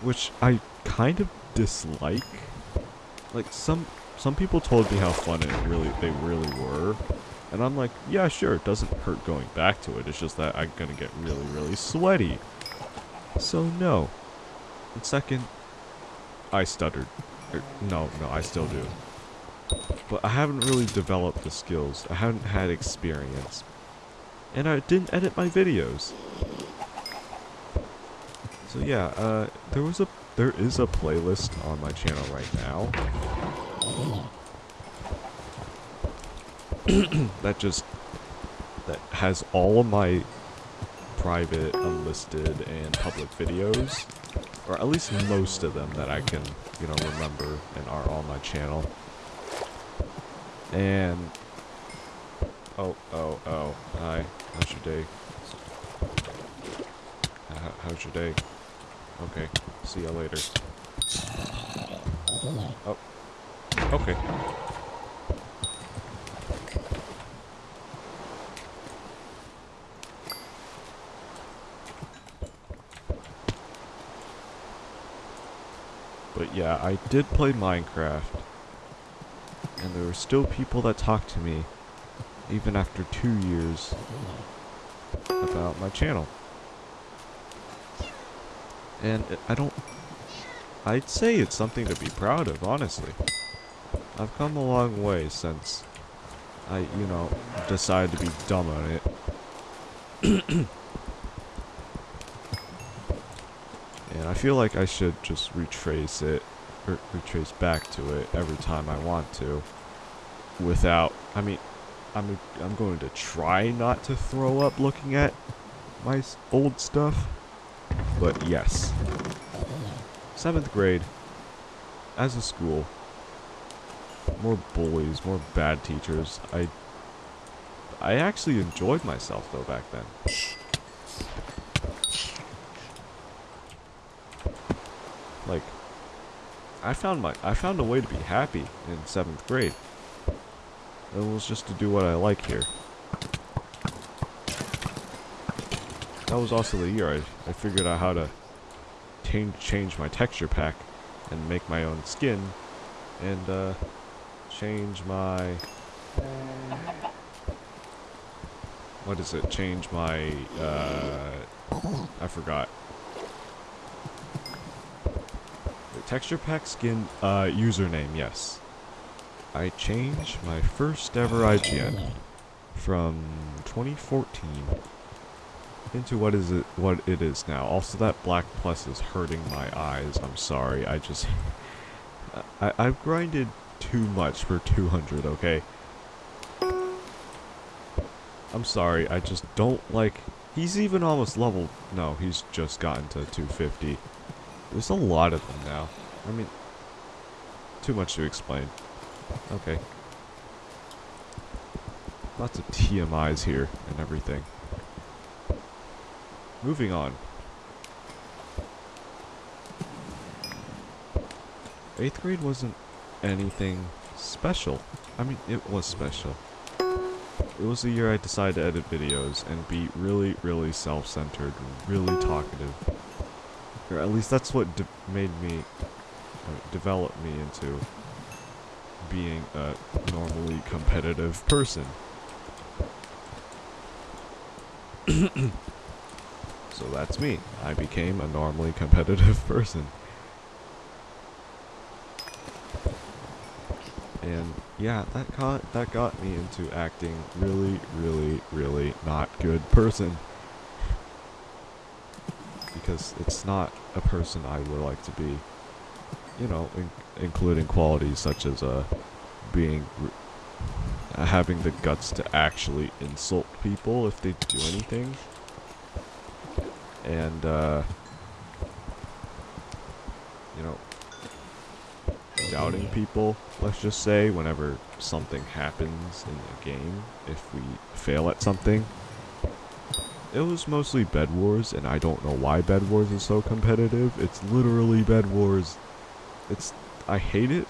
which I kind of dislike. Like, some some people told me how fun it really they really were, and I'm like, yeah, sure, it doesn't hurt going back to it. It's just that I'm going to get really, really sweaty. So, no. And second, I stuttered. Er, no, no, I still do. But I haven't really developed the skills. I haven't had experience. And I didn't edit my videos. So yeah, uh, there was a, there is a playlist on my channel right now. *clears throat* that just that has all of my private, unlisted, and public videos, or at least most of them that I can, you know, remember and are on my channel. And oh, oh, oh, hi, how's your day? How, how's your day? Okay, see you later. Oh, okay. But yeah, I did play Minecraft. And there were still people that talked to me, even after two years, about my channel. And I don't... I'd say it's something to be proud of, honestly. I've come a long way since I, you know, decided to be dumb on it. *coughs* and I feel like I should just retrace it, or retrace back to it every time I want to, without, I mean, I'm, I'm going to try not to throw up looking at my old stuff, but yes. Seventh grade, as a school, more bullies, more bad teachers. I I actually enjoyed myself though back then. Like I found my I found a way to be happy in 7th grade. It was just to do what I like here. That was also the year I, I figured out how to change change my texture pack and make my own skin and uh change my what is it change my uh i forgot the texture pack skin uh username yes. I change my first ever ign from 2014 into what is it what it is now. Also that black plus is hurting my eyes. I'm sorry. I just *laughs* I, I've grinded too much for 200, okay? I'm sorry, I just don't like... He's even almost level... No, he's just gotten to 250. There's a lot of them now. I mean... Too much to explain. Okay. Lots of TMIs here and everything. Moving on. 8th grade wasn't anything special. I mean, it was special. It was the year I decided to edit videos and be really, really self-centered really talkative. Or at least that's what de made me, uh, develop me into being a normally competitive person. *coughs* so that's me. I became a normally competitive *laughs* person. and yeah, that got that got me into acting really, really, really not good person. Because it's not a person I would like to be. You know, in, including qualities such as uh, being, having the guts to actually insult people if they do anything, and uh, you know, doubting people, let's just say, whenever something happens in the game, if we fail at something. It was mostly Bed Wars, and I don't know why Bed Wars is so competitive. It's literally Bed Wars. It's I hate it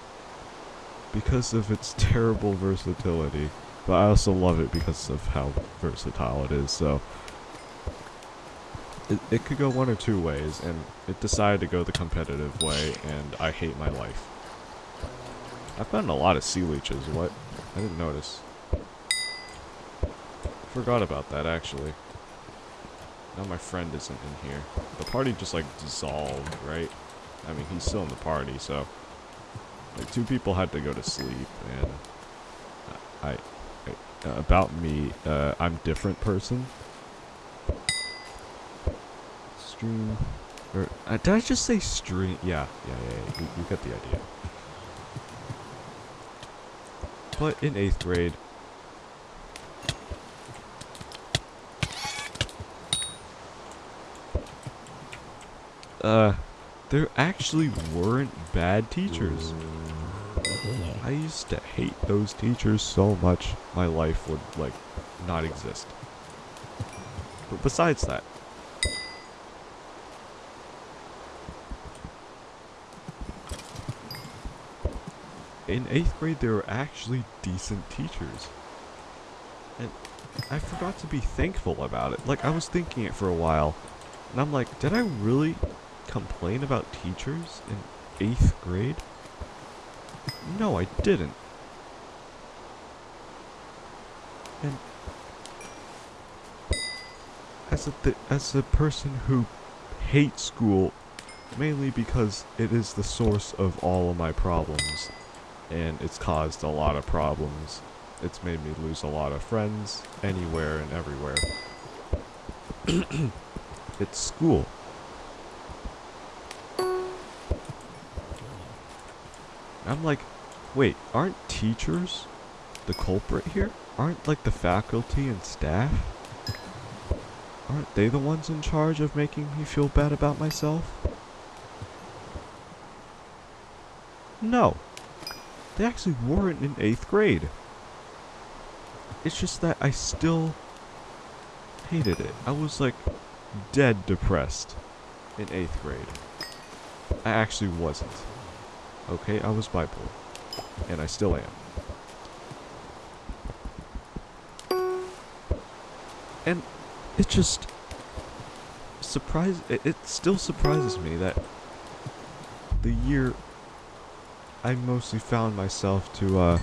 because of its *laughs* terrible versatility, but I also love it because of how versatile it is. So it, it could go one or two ways, and it decided to go the competitive way, and I hate my life. I've gotten a lot of sea leeches. What? I didn't notice. Forgot about that, actually. Now my friend isn't in here. The party just, like, dissolved, right? I mean, he's still in the party, so... Like, two people had to go to sleep, and... I... I about me, uh, I'm different person. Stream... Or, uh, did I just say stream? Yeah, yeah, yeah, yeah. You, you get the idea. But in 8th grade, uh, there actually weren't bad teachers. I used to hate those teachers so much, my life would, like, not exist. But besides that, in 8th grade there were actually decent teachers. And I forgot to be thankful about it. Like, I was thinking it for a while, and I'm like, did I really complain about teachers in 8th grade? No, I didn't. And as a as a person who hates school mainly because it is the source of all of my problems and it's caused a lot of problems It's made me lose a lot of friends anywhere and everywhere. *clears throat* it's school. I'm like, wait, aren't teachers the culprit here? Aren't like the faculty and staff? Aren't they the ones in charge of making me feel bad about myself? No. They actually weren't in 8th grade. It's just that I still hated it. I was like dead depressed in 8th grade. I actually wasn't. Okay, I was bipolar. And I still am. And it just surprise it, it still surprises me that the year I mostly found myself to uh,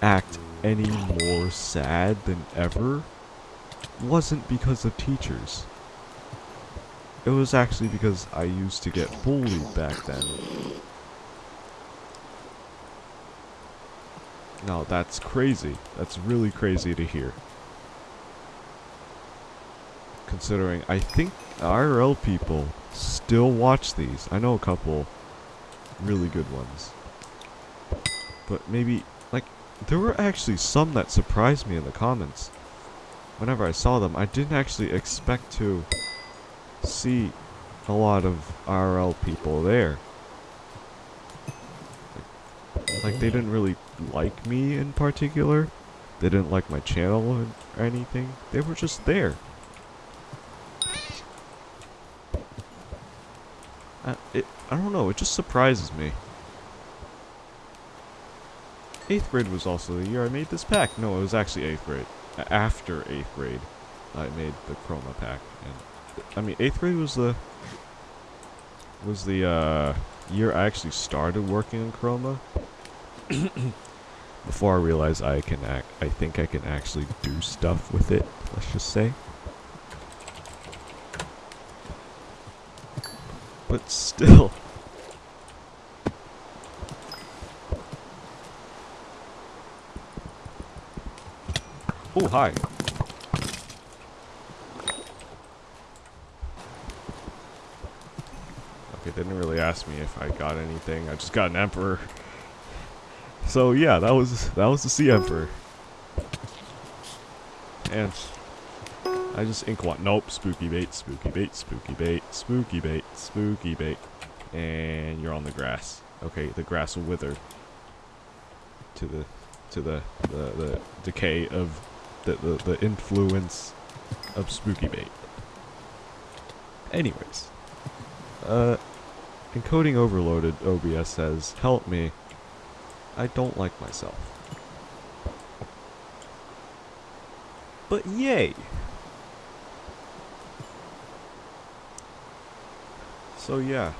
act any more sad than ever wasn't because of teachers. It was actually because I used to get bullied back then. Now that's crazy. That's really crazy to hear. Considering I think IRL people still watch these. I know a couple really good ones. But maybe, like, there were actually some that surprised me in the comments. Whenever I saw them, I didn't actually expect to see a lot of IRL people there. Like, they didn't really like me in particular. They didn't like my channel or anything. They were just there. Uh, it, I don't know, it just surprises me. 8th grade was also the year I made this pack. No, it was actually 8th grade. After 8th grade, I made the Chroma pack. And I mean, 8th grade was the was the uh, year I actually started working in Chroma. *coughs* Before I realize I can act, I think I can actually do stuff with it. Let's just say. But still. Oh, hi. Okay, they didn't really ask me if I got anything. I just got an emperor. So yeah, that was that was the sea emperor. And I just ink one. Nope, spooky bait, spooky bait, spooky bait, spooky bait, spooky bait. And you're on the grass. Okay, the grass will wither to the to the the, the decay of the, the, the influence of spooky bait. Anyways, uh, encoding overloaded, OBS says, help me. I don't like myself. But yay! So yeah.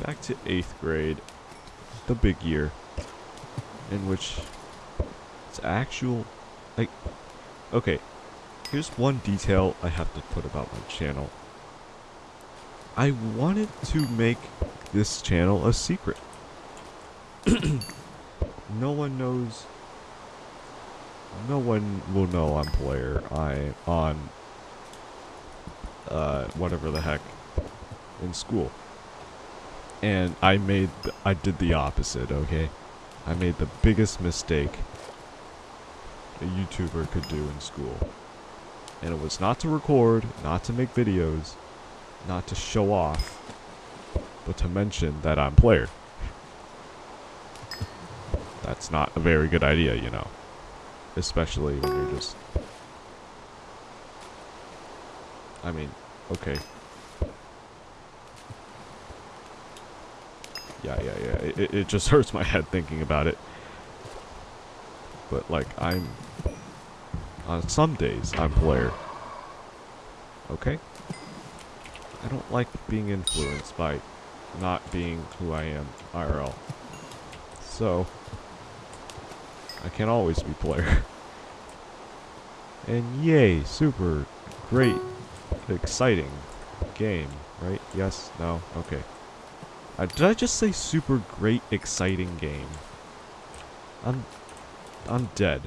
Back to 8th grade, the big year, in which it's actual, like, okay, here's one detail I have to put about my channel. I wanted to make this channel a secret. *clears throat* no one knows. No one will know I'm player. I on uh whatever the heck in school. And I made I did the opposite, okay? I made the biggest mistake a YouTuber could do in school. And it was not to record, not to make videos, not to show off, but to mention that I'm player. That's not a very good idea, you know. Especially when you're just... I mean, okay. Yeah, yeah, yeah. It, it- just *laughs* hurts my head thinking about it. But, like, I'm... On some days, I'm player. Okay? I don't like being influenced by not being who I am IRL. So, I can't always be player. *laughs* And yay, super great, exciting game, right? Yes? No? Okay. Uh, did I just say super great, exciting game? I'm, I'm dead.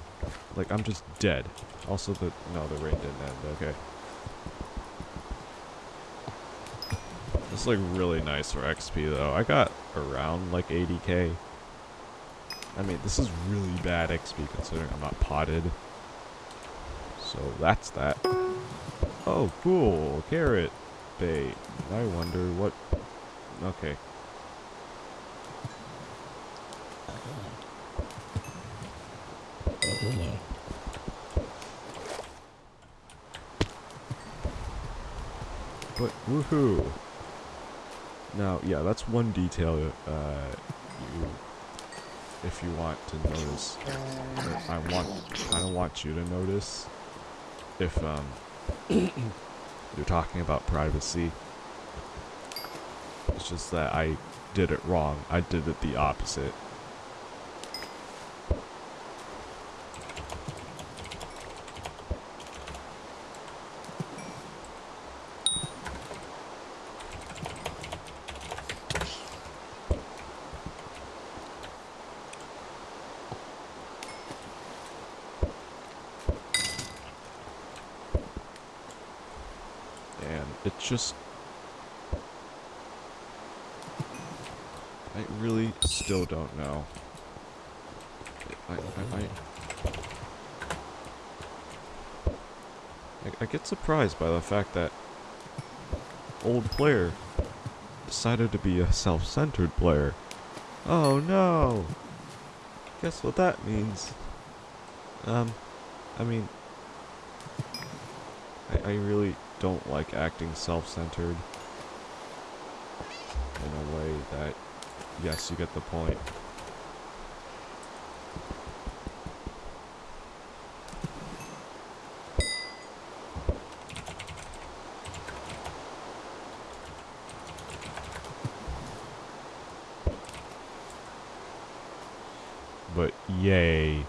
Like, I'm just dead. Also, the, no, the rain didn't end, okay. This is like really nice for XP though. I got around like 80k. I mean, this is really bad XP considering I'm not potted. So that's that. Oh, cool. Carrot bait. I wonder what... Okay. But woohoo! Now, yeah, that's one detail uh, you, if you want to notice. I want, kind of want you to notice if um, *coughs* you're talking about privacy. It's just that I did it wrong. I did it the opposite. And it just... I really still don't know. I, I, I, I, I get surprised by the fact that old player decided to be a self-centered player. Oh no! Guess what that means? Um, I mean, I, I really don't like acting self-centered in a way that, yes, you get the point. But yay.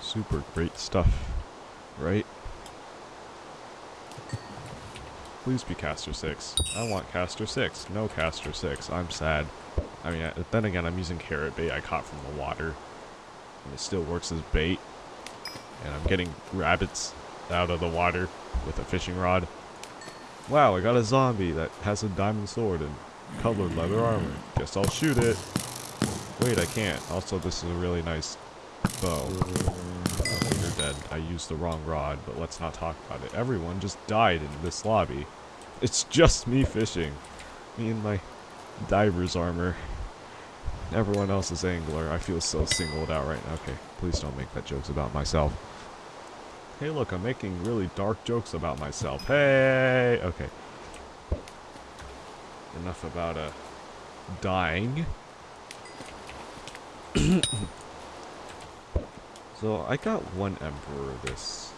Super great stuff, right? Please be caster 6. I want caster 6. No caster 6. I'm sad. I mean, then again, I'm using carrot bait I caught from the water. And it still works as bait. And I'm getting rabbits out of the water with a fishing rod. Wow, I got a zombie that has a diamond sword and colored leather armor. Guess I'll shoot it. Wait, I can't. Also, this is a really nice bow. Okay, you're dead. I used the wrong rod, but let's not talk about it. Everyone just died in this lobby. It's just me fishing. Me and my diver's armor. Everyone else is angler. I feel so singled out right now. Okay, please don't make that jokes about myself. Hey, look, I'm making really dark jokes about myself. Hey! Okay. Enough about, uh, dying. *coughs* so, I got one emperor this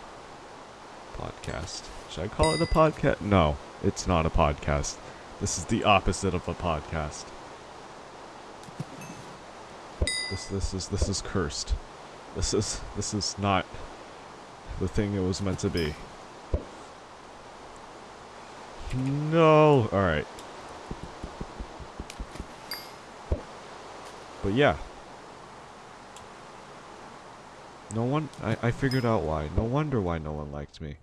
podcast. Should I call it a podcast? No, it's not a podcast. This is the opposite of a podcast. This this is this is cursed. This is this is not the thing it was meant to be. No. All right. But yeah. No one I I figured out why. No wonder why no one liked me.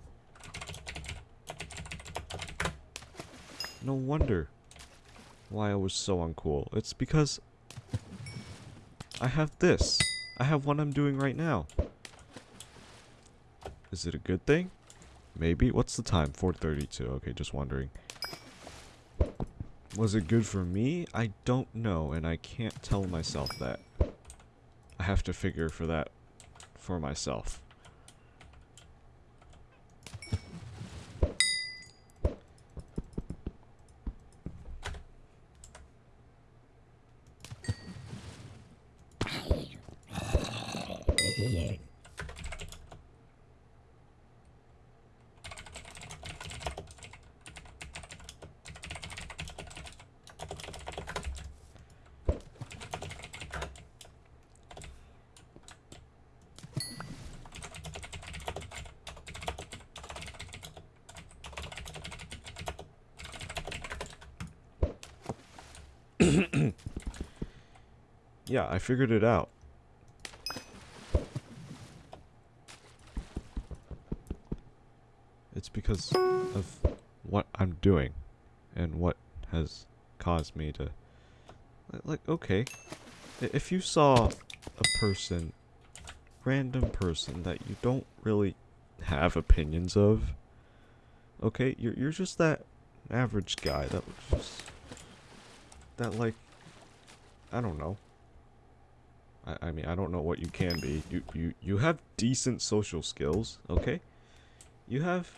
No wonder why I was so uncool. It's because I have this. I have what I'm doing right now. Is it a good thing? Maybe. What's the time? 4.32. Okay, just wondering. Was it good for me? I don't know, and I can't tell myself that. I have to figure for that for myself. I figured it out. It's because of what I'm doing and what has caused me to like okay if you saw a person random person that you don't really have opinions of okay you're you're just that average guy that was just that like I don't know I, I mean I don't know what you can be you you you have decent social skills okay you have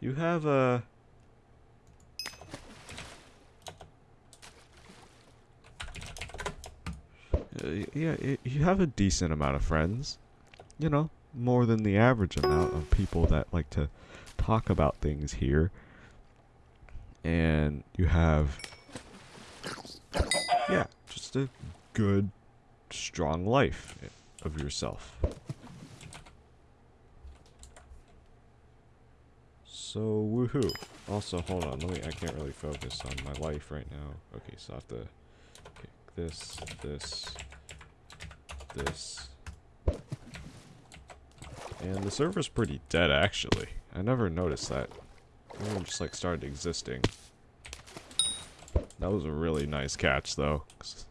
you have uh Uh, yeah, you have a decent amount of friends. You know, more than the average amount of people that like to talk about things here. And you have, yeah, just a good, strong life of yourself. So, woohoo. Also, hold on, let me, I can't really focus on my life right now. Okay, so I have to pick this, this, this. And the server's pretty dead, actually. I never noticed that. Everyone just, like, started existing. That was a really nice catch, though. 'cause-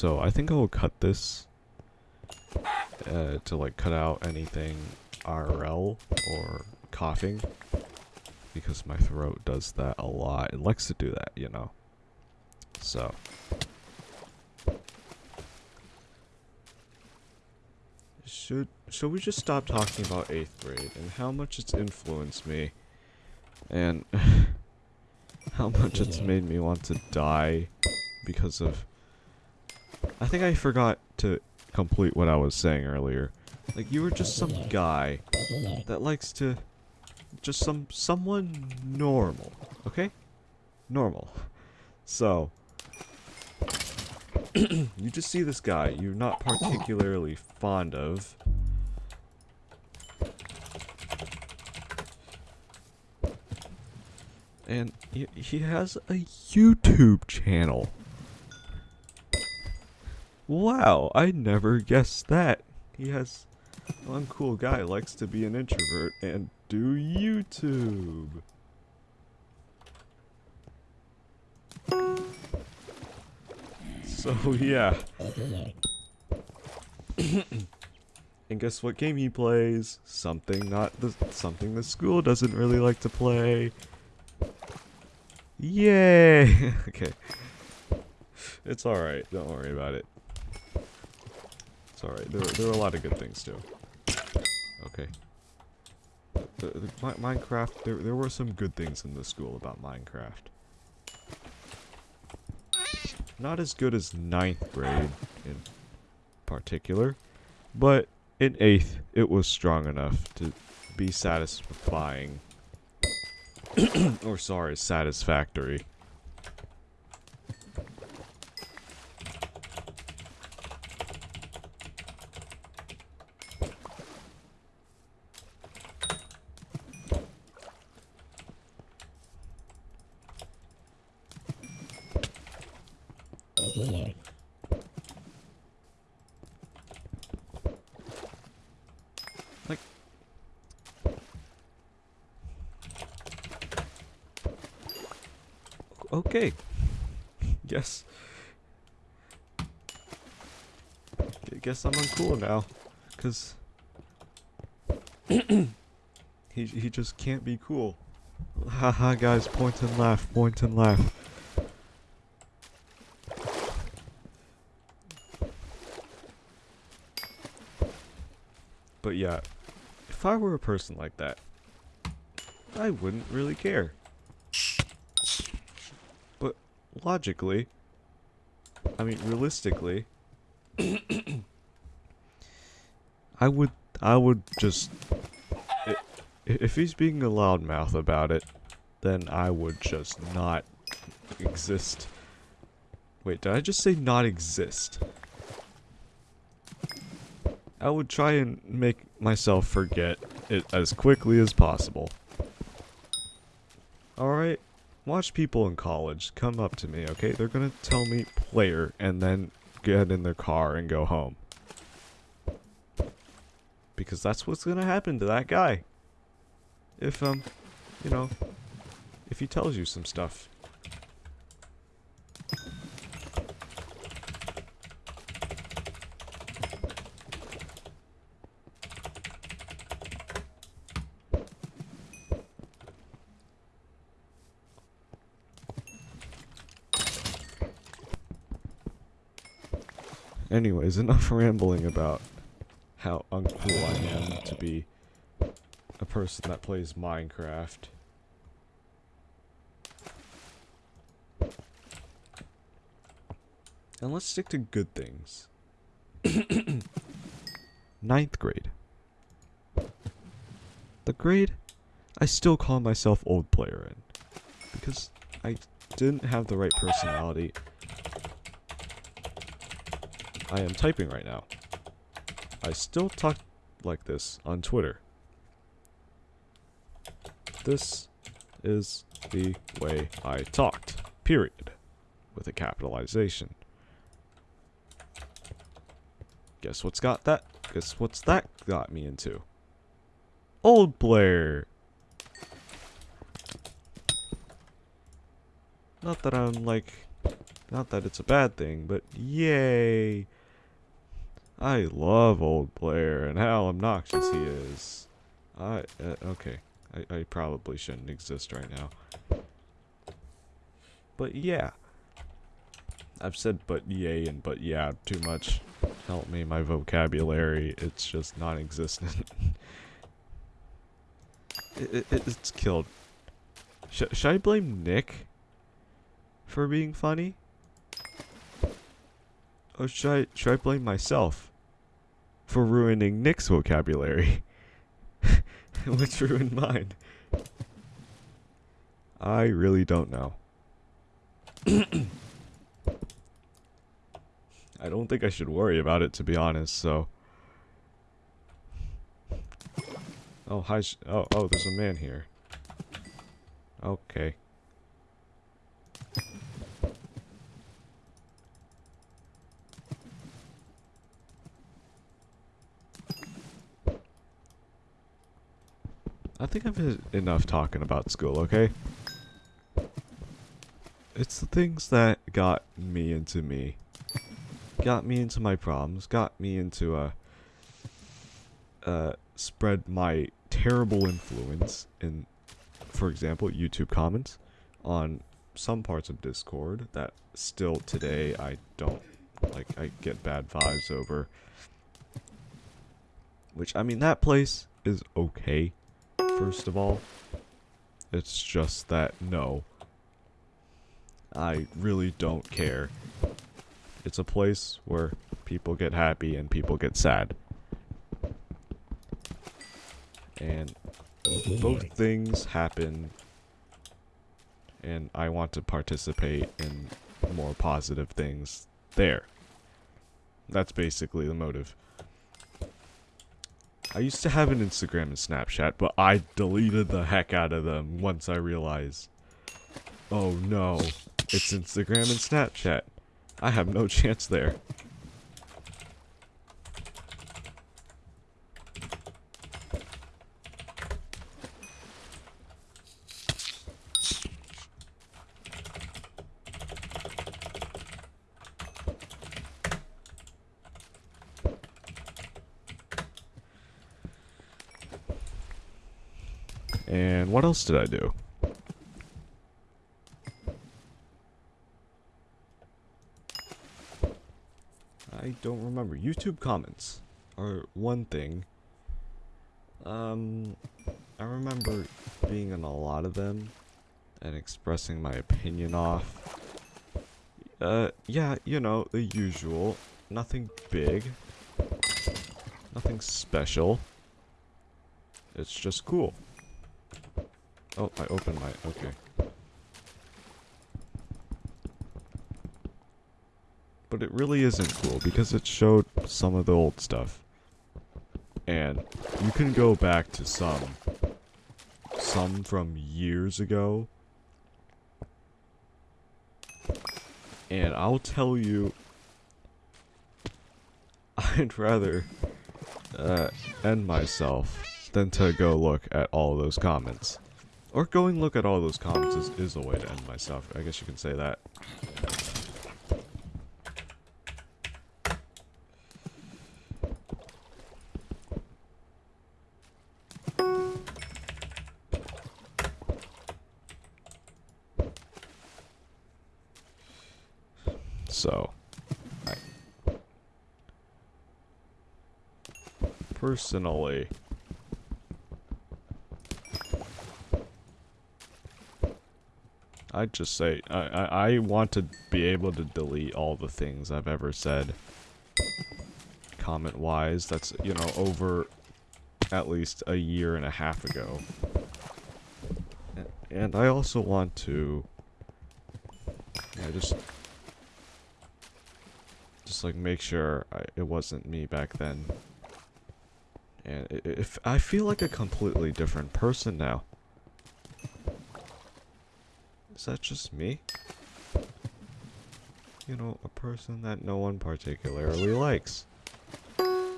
So I think I will cut this uh, to like cut out anything RL or coughing because my throat does that a lot. It likes to do that, you know. So should should we just stop talking about eighth grade and how much it's influenced me and *laughs* how much it's made me want to die because of I think I forgot to complete what I was saying earlier. Like you were just some guy that likes to just some someone normal, okay? Normal. So *clears throat* you just see this guy you're not particularly fond of. And he, he has a YouTube channel. Wow, I never guessed that. He has one cool guy likes to be an introvert and do YouTube. So yeah. and guess what game he plays? Something not the something the school doesn't really like to play. Yay! *laughs* okay. It's alright, don't worry about it. Alright, there, there are a lot of good things too. Okay. The, the, Mi- Minecraft, there, there were some good things in the school about Minecraft. Not as good as ninth grade in particular, but in 8th it was strong enough to be satisfying. *clears throat* or sorry, satisfactory. Like Okay. Guess. Gu- Guess now, cause *coughs* he he just can't be cool. Haha, guys, point and laugh, point and laugh. But yeah, if I were a person like that, I wouldn't really care. But logically, I mean realistically, *coughs* *coughs* I would I would just If he's being a loudmouth about it, then I would just not exist. Wait, did I just say not exist? I would try and make myself forget it as quickly as possible. Alright? Watch people in college come up to me, okay? They're gonna tell me player and then get in their car and go home. Because that's what's gonna happen to that guy. If, um, you know, if he tells you some stuff. Anyways, enough rambling about how uncool I am to be a person that plays Minecraft. And let's stick to good things. *coughs* Ninth grade. The grade I still call myself old player in. Because I didn't have the right personality. I am typing right now. I still talk like this on Twitter. This is the way I talked. Period. With a capitalization. Guess what's got that? Guess what's that got me into? Old Blair. Not that I'm like, not that it's a bad thing, but yay. I love old Blair and how obnoxious he is. I, uh, okay. I, I probably shouldn't exist right now. But yeah. I've said but yay and but yeah too much. Help me, my vocabulary, it's just non-existent. *laughs* it, it, it's killed. Sh should I blame Nick for being funny? Or should I, should I blame myself for ruining Nick's vocabulary? *laughs* Which ruined mine. I really don't know. *coughs* I don't think I should worry about it, to be honest, so... Oh, hi, oh, oh, there's a man here. Okay. I think I've had enough talking about school, okay? It's the things that got me into me. Got me into my problems, got me into, uh, uh, spread my terrible influence in, for example, YouTube comments on some parts of Discord that still today I don't, like, I get bad vibes over. Which, I mean, that place is okay first of all. It's just that, no. I really don't care. It's a place where people get happy and people get sad. And both things happen. And I want to participate in more positive things there. That's basically the motive. I used to have an Instagram and Snapchat, but I deleted the heck out of them once I realized, oh no, it's Instagram and Snapchat. I have no *laughs* chance there. And what else did I do? I don't remember. YouTube comments are one thing. Um, I remember being in a lot of them and expressing my opinion off. Uh, yeah, you know, the usual. Nothing big. Nothing special. It's just cool. Oh, I opened my... Okay. But it really isn't cool because it showed some of the old stuff. And you can go back to some. Some from years ago. And I'll tell you... *laughs* I'd rather uh, end myself than to go look at all those comments. Or going look at all those comments is, is a way to end myself. I guess you can say that. So, personally I'd just say I, I I want to be able to delete all the things I've ever said. Comment wise that's you know over at least a year and a half ago. And I also want to yeah, just just like make sure I, it wasn't me back then. And i- i- if I feel like a completely different person now is that just me? You know, a person that no one particularly likes. Uh.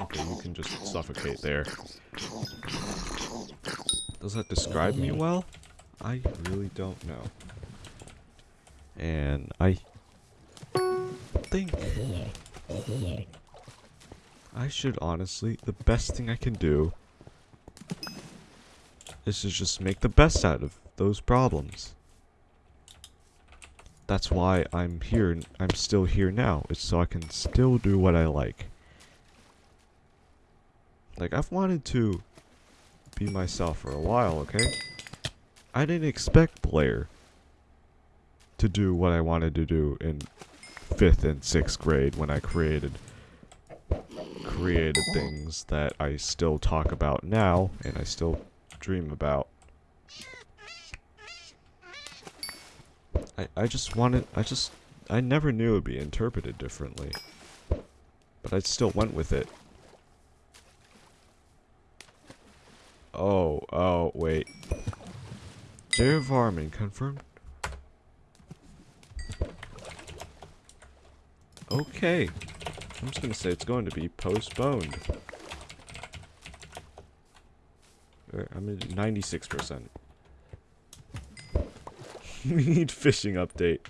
Okay, you can just suffocate there. Does that describe me mm-hmm. well? I really don't know. And I I should honestly, the best thing I can do is to just make the best out of those problems. That's why I'm here, I'm still here now, it's so I can still do what I like. Like, I've wanted to be myself for a while, okay? I didn't expect Blair to do what I wanted to do in fifth and sixth grade when I created created things that I still talk about now and I still dream about. I I just wanted I just I never knew it would be interpreted differently. But I still went with it. Oh, oh, wait. Jayavarmen confirmed Okay. I'm just gonna say it's going to be postponed. Uh, I'm at 96%. *laughs* we need fishing update.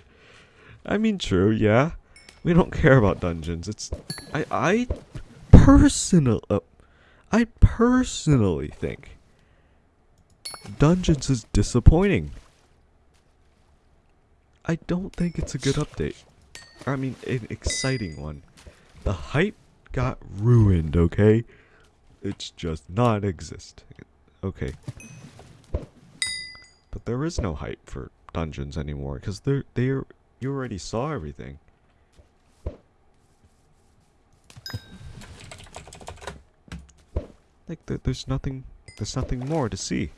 I mean, true, yeah. We don't care about dungeons. It's... I... I... Personal... Uh, I personally think... Dungeons is disappointing. I don't think it's a good update. I mean, an exciting one. The hype got ruined, okay? It's just non-existent. Okay. But there is no hype for dungeons anymore, because they're, they're, you already saw everything. Like, there, there's nothing, there's nothing more to see.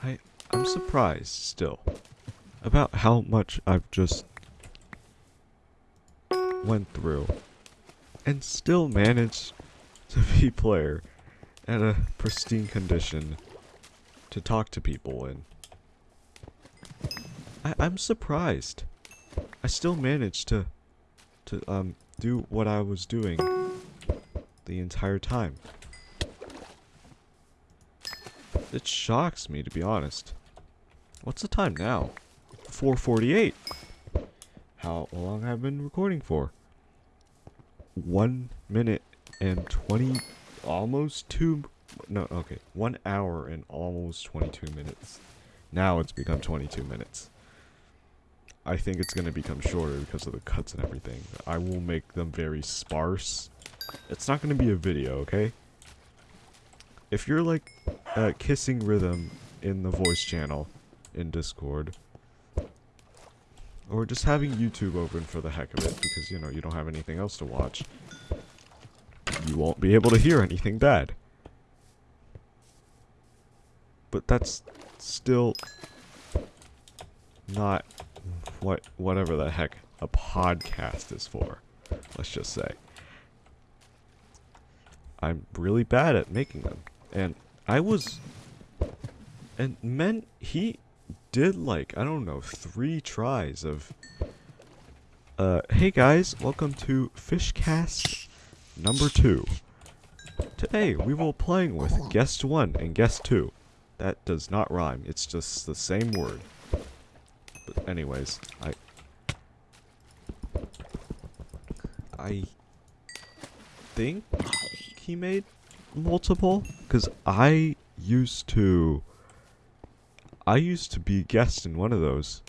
I I'm surprised still about how much I've just went through and still managed to be player at a pristine condition to talk to people in. I, I'm surprised. I still managed to to um do what I was doing the entire time. It shocks me to be honest. What's the time now? 448. How long have I been recording for? One minute and 20, almost two, no, okay, one hour and almost 22 minutes. Now it's become 22 minutes. I think it's going to become shorter because of the cuts and everything. I will make them very sparse. It's not going to be a video, okay? If you're like uh, kissing rhythm in the voice channel in Discord, or just having YouTube open for the heck of it because, you know, you don't have anything else to watch, you won't be able to hear anything bad. But that's still not what whatever the heck a podcast is for. Let's just say. I'm really bad at making them. And I was and men he did like, I don't know, 3 tries of uh hey guys, welcome to Fishcast number 2. Today we will playing with guest 1 and guest 2. That does not rhyme. It's just the same word. But anyways, I I think he made multiple cuz I used to I used to be a guest in one of those.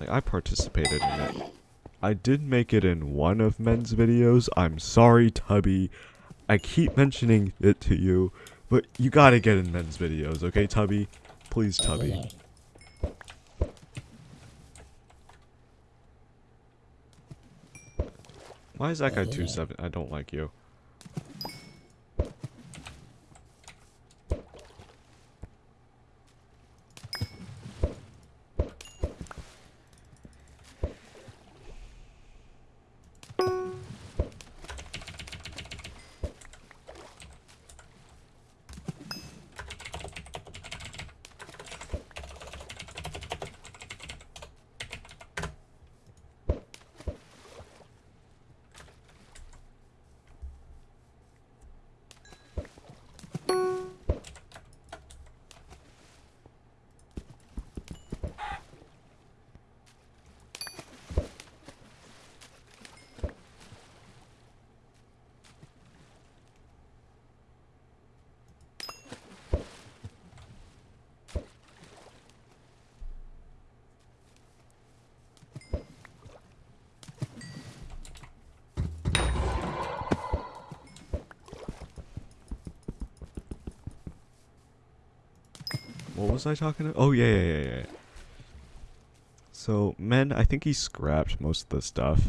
Like I participated in it. I did make it in one of men's videos. I'm sorry, Tubby. I keep mentioning it to you, but you gotta get in men's videos, okay, Tubby? Please, Tubby. Why is that guy 2-7? I don't like you. What I talking about? Oh, yeah, yeah, yeah, yeah. So, men, I think he scrapped most of the stuff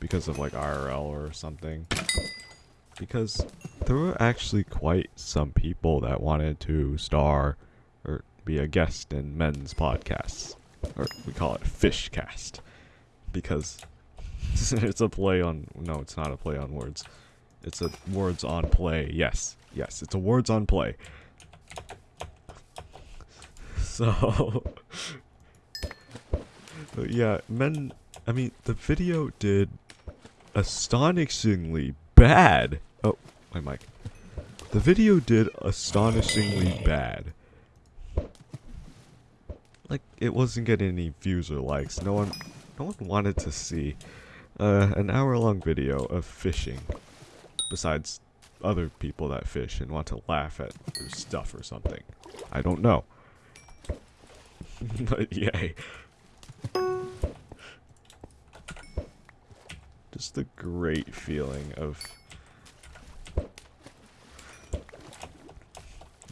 because of like IRL or something. Because there were actually quite some people that wanted to star or be a guest in men's podcasts. Or we call it Fishcast. Because *laughs* it's a play on. No, it's not a play on words. It's a words on play. Yes. Yes, it's a words on play. So, *laughs* yeah, men. I mean, the video did astonishingly bad. Oh, my mic. The video did astonishingly bad. Like, it wasn't getting any views or likes. No one, no one wanted to see uh, an hour-long video of fishing. Besides other people that fish and want to laugh at stuff or something. I don't know. But *laughs* yay. Just the great feeling of...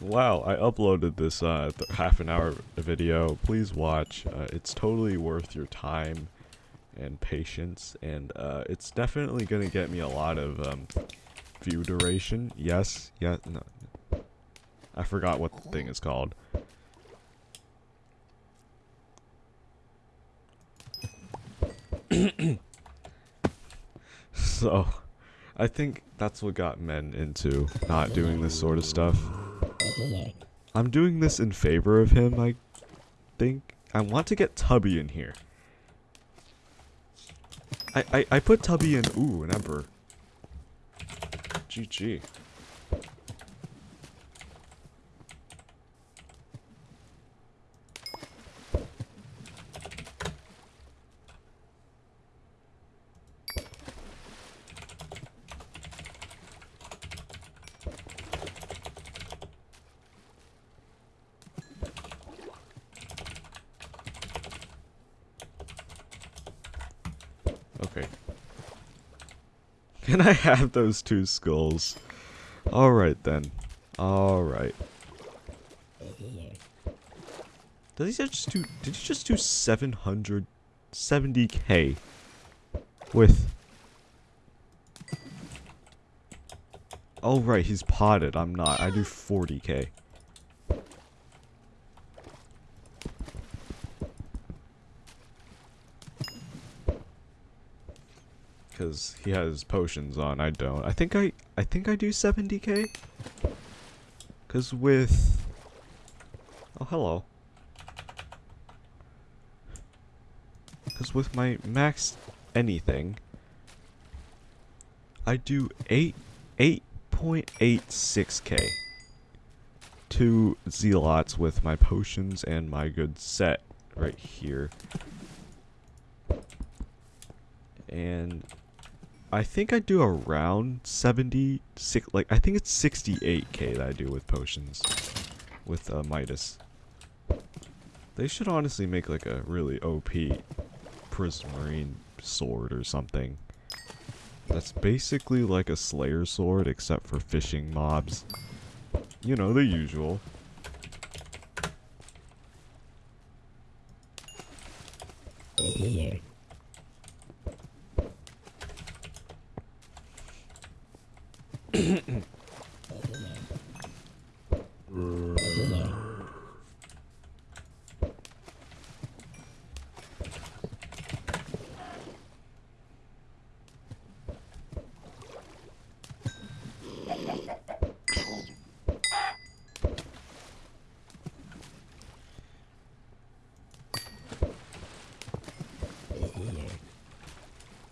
Wow, I uploaded this uh, half an hour video. Please watch. Uh, it's totally worth your time and patience, and uh, it's definitely going to get me a lot of um, view duration. Yes, yeah, no. I forgot what the thing is called. So, I think that's what got men into not doing this sort of stuff. I'm doing this in favor of him, I think. I want to get Tubby in here. I, I, I put Tubby in, ooh, an Emperor. GG. Okay. Can I have those two skulls? Alright then. Alright. Did he just do did he just do 770k with Oh right, he's potted. I'm not. I do 40k. Cause he has potions on, I don't. I think I I think I do 70k. Cause with Oh hello. Cause with my max anything I do 8 8.86k. Two zealots with my potions and my good set right here. And I think I do around 70, six, like, I think it's 68k that I do with potions. With uh, Midas. They should honestly make like a really OP Prismarine sword or something. That's basically like a Slayer sword except for fishing mobs. You know, the usual.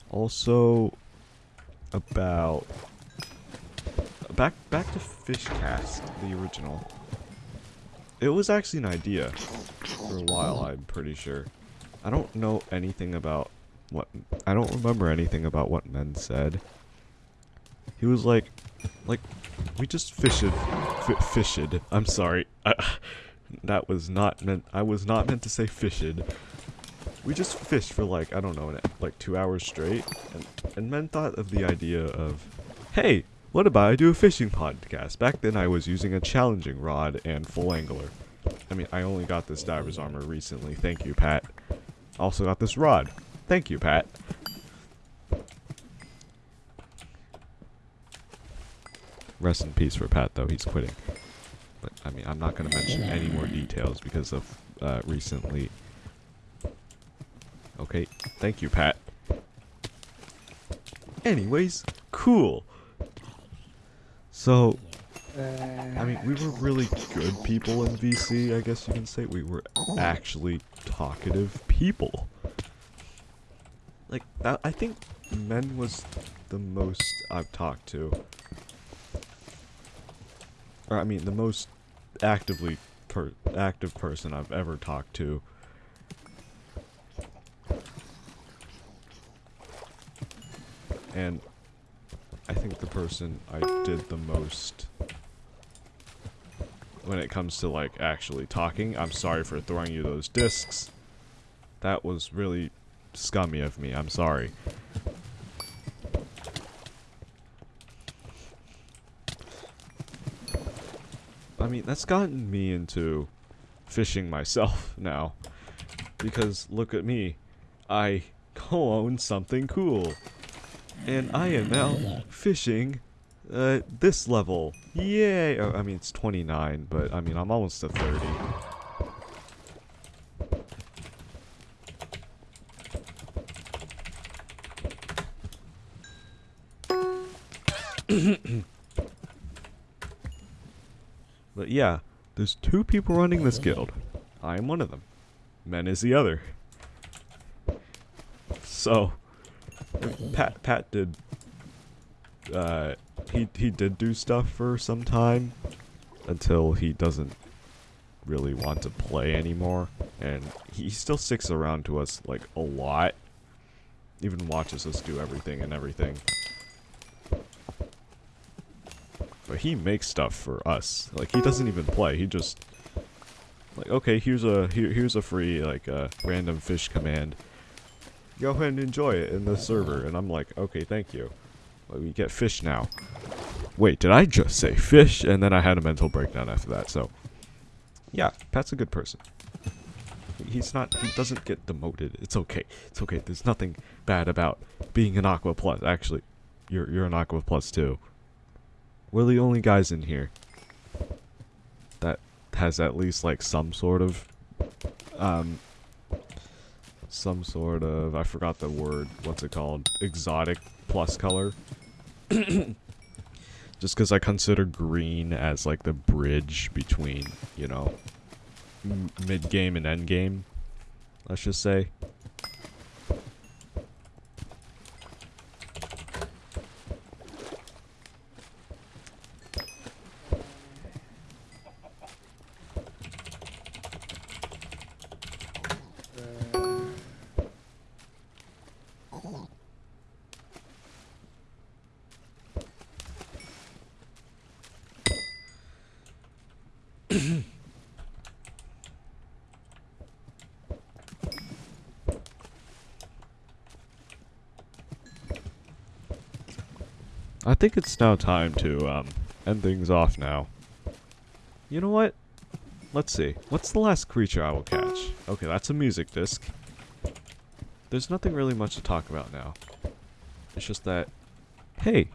Also, about back back to Fishcast, the original. It was actually an idea for a while. I'm pretty sure. I don't know anything about what I don't remember anything about what men said. He was like, like, we just fished, fished. I'm sorry, I, that was not meant. I was not meant to say fished. We just fished for like, I don't know, like two hours straight. And, and men thought of the idea of, hey, what about I do a fishing podcast? Back then I was using a challenging rod and full angler. I mean, I only got this diver's armor recently. Thank you, Pat. Also got this rod. Thank you, Pat. Rest in peace for Pat, though. He's quitting. But, I mean, I'm not going to mention any more details because of uh, recently Okay, thank you, Pat. Anyways, cool. So, uh, I mean, we were really good people in VC, I guess you can say. We were actually talkative people. Like, I, I think Men was the most I've talked to. Or, I mean, the most actively per active person I've ever talked to. And I think the person I did the most when it comes to like actually talking. I'm sorry for throwing you those discs. That was really scummy of me. I'm sorry. I mean, that's gotten me into fishing myself *laughs* now. Because look at me. I *laughs* co-own something cool. And I am now fishing uh, this level. Yay! Oh, I mean, it's 29, but I mean, I'm almost to 30. *coughs* but yeah, there's two people running this guild. I am one of them. Men is the other. So, Pat Pat did. Uh, he he did do stuff for some time, until he doesn't really want to play anymore, and he still sticks around to us like a lot. Even watches us do everything and everything. But he makes stuff for us. Like he doesn't even play. He just like okay, here's a here, here's a free like uh, random fish command. Go ahead and enjoy it in the server, and I'm like, okay, thank you. But we get fish now. Wait, did I just say fish? And then I had a mental breakdown after that. So, yeah, Pat's a good person. He's not. He doesn't get demoted. It's okay. It's okay. There's nothing bad about being an Aqua Plus. Actually, you're you're an Aqua Plus too. We're the only guys in here that has at least like some sort of um some sort of I forgot the word. What's it called? Exotic plus color. *coughs* Just because I consider green as like the bridge between, you know, mid game and end game. Let's just say. I think it's now time to um, end things off now. You know what? Let's see. What's the last creature I will catch? Okay, that's a music disc. There's nothing really much to talk about now. It's just that, hey,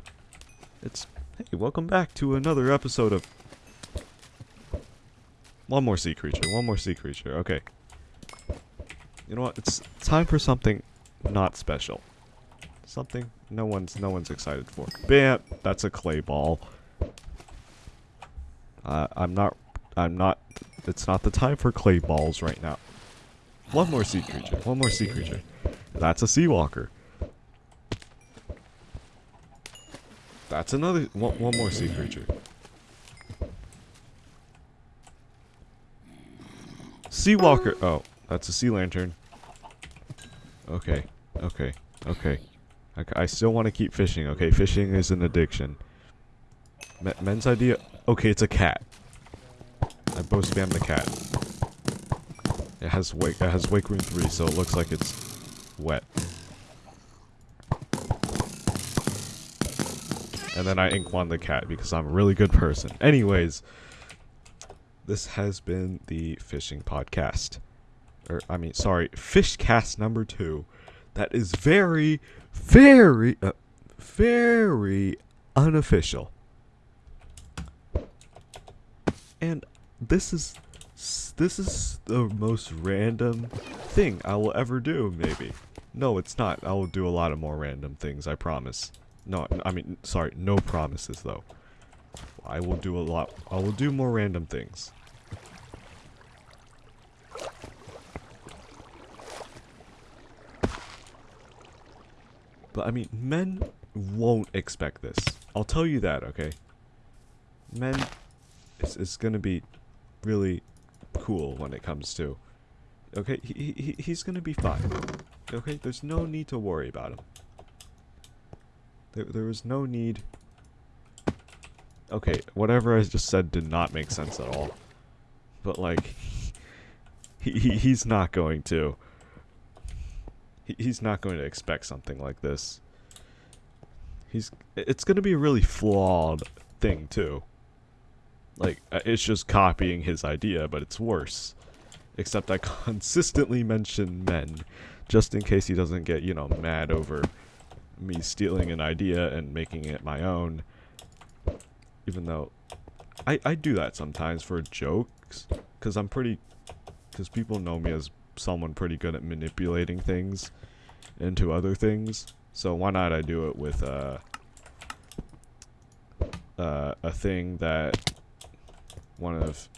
it's, hey, welcome back to another episode of, one more sea creature, one more sea creature, okay. You know what, it's time for something not special. Something no one's no one's excited for. Bam! That's a clay ball. Uh, I'm not. I'm not. It's not the time for clay balls right now. One more sea creature. One more sea creature. That's a sea walker. That's another. One, one more sea creature. Sea walker. Oh, that's a sea lantern. Okay. Okay. Okay. I, I still want to keep fishing, okay? Fishing is an addiction. Me men's idea... Okay, it's a cat. I both spam the cat. It has wake it has wake room 3, so it looks like it's wet. And then I ink one the cat because I'm a really good person. Anyways, this has been the fishing podcast. Or, I mean, sorry, Fishcast number two. That is very, very, uh, very unofficial. And this is this is the most random thing I will ever do, maybe. No, it's not. I will do a lot of more random things, I promise. No, I mean, sorry, no promises, though. I will do a lot. I will do more random things. But I mean, men won't expect this. I'll tell you that, okay? Men, it's, it's gonna be really cool when it comes to. Okay, he, he, he's gonna be fine. Okay, there's no need to worry about him. There, there was no need. Okay, whatever I just said did not make sense at all. But like, *laughs* he, he he's not going to he's not going to expect something like this. He's it's going to be a really flawed thing too. Like uh, it's just copying his idea, but it's worse. Except I *laughs* consistently mention men just in case he doesn't get, you know, mad over me stealing an idea and making it my own. Even though I I do that sometimes for jokes cuz I'm pretty cuz people know me as someone pretty good at manipulating things into other things. So why not I do it with uh, uh, a thing that one of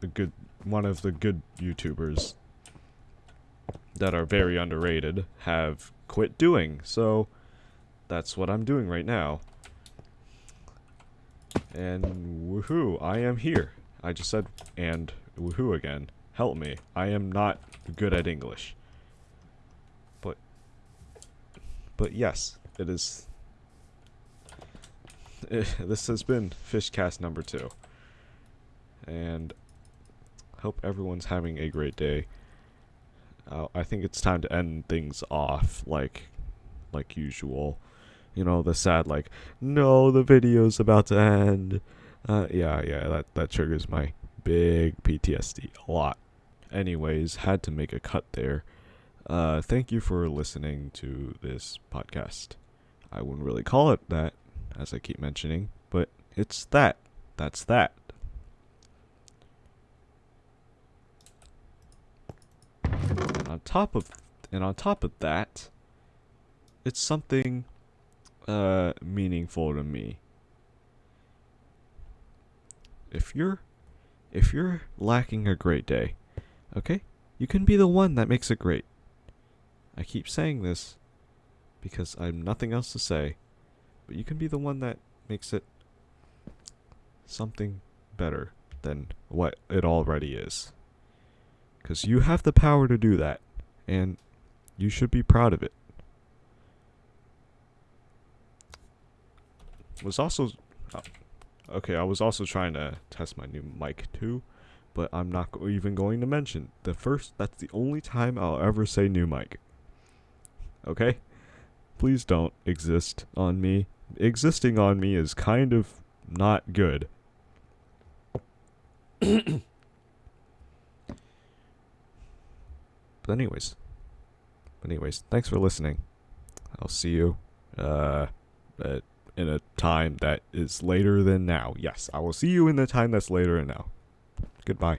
the good one of the good YouTubers that are very underrated have quit doing. So that's what I'm doing right now. And woohoo, I am here. I just said and woohoo again. Help me. I am not good at English. But but yes, it is *laughs* this has been Fishcast number 2. And hope everyone's having a great day. Uh, I think it's time to end things off like like usual. You know, the sad like, no, the video's about to end. Uh, yeah, yeah, that that triggers my big PTSD a lot. Anyways, had to make a cut there. Uh, thank you for listening to this podcast. I wouldn't really call it that, as I keep mentioning, but it's that. That's that. And on top of and on top of that, it's something uh meaningful to me. If you're if you're lacking a great day, okay? You can be the one that makes it great. I keep saying this because I have nothing else to say, but you can be the one that makes it something better than what it already is. Because you have the power to do that, and you should be proud of it. Was also. Oh, okay, I was also trying to test my new mic too, but I'm not even going to mention. The first. That's the only time I'll ever say new mic. Okay? Please don't exist on me. Existing on me is kind of not good. *coughs* But anyways, anyways, thanks for listening. I'll see you uh, at, in a time that is later than now. Yes, I will see you in the time that's later than now. Goodbye.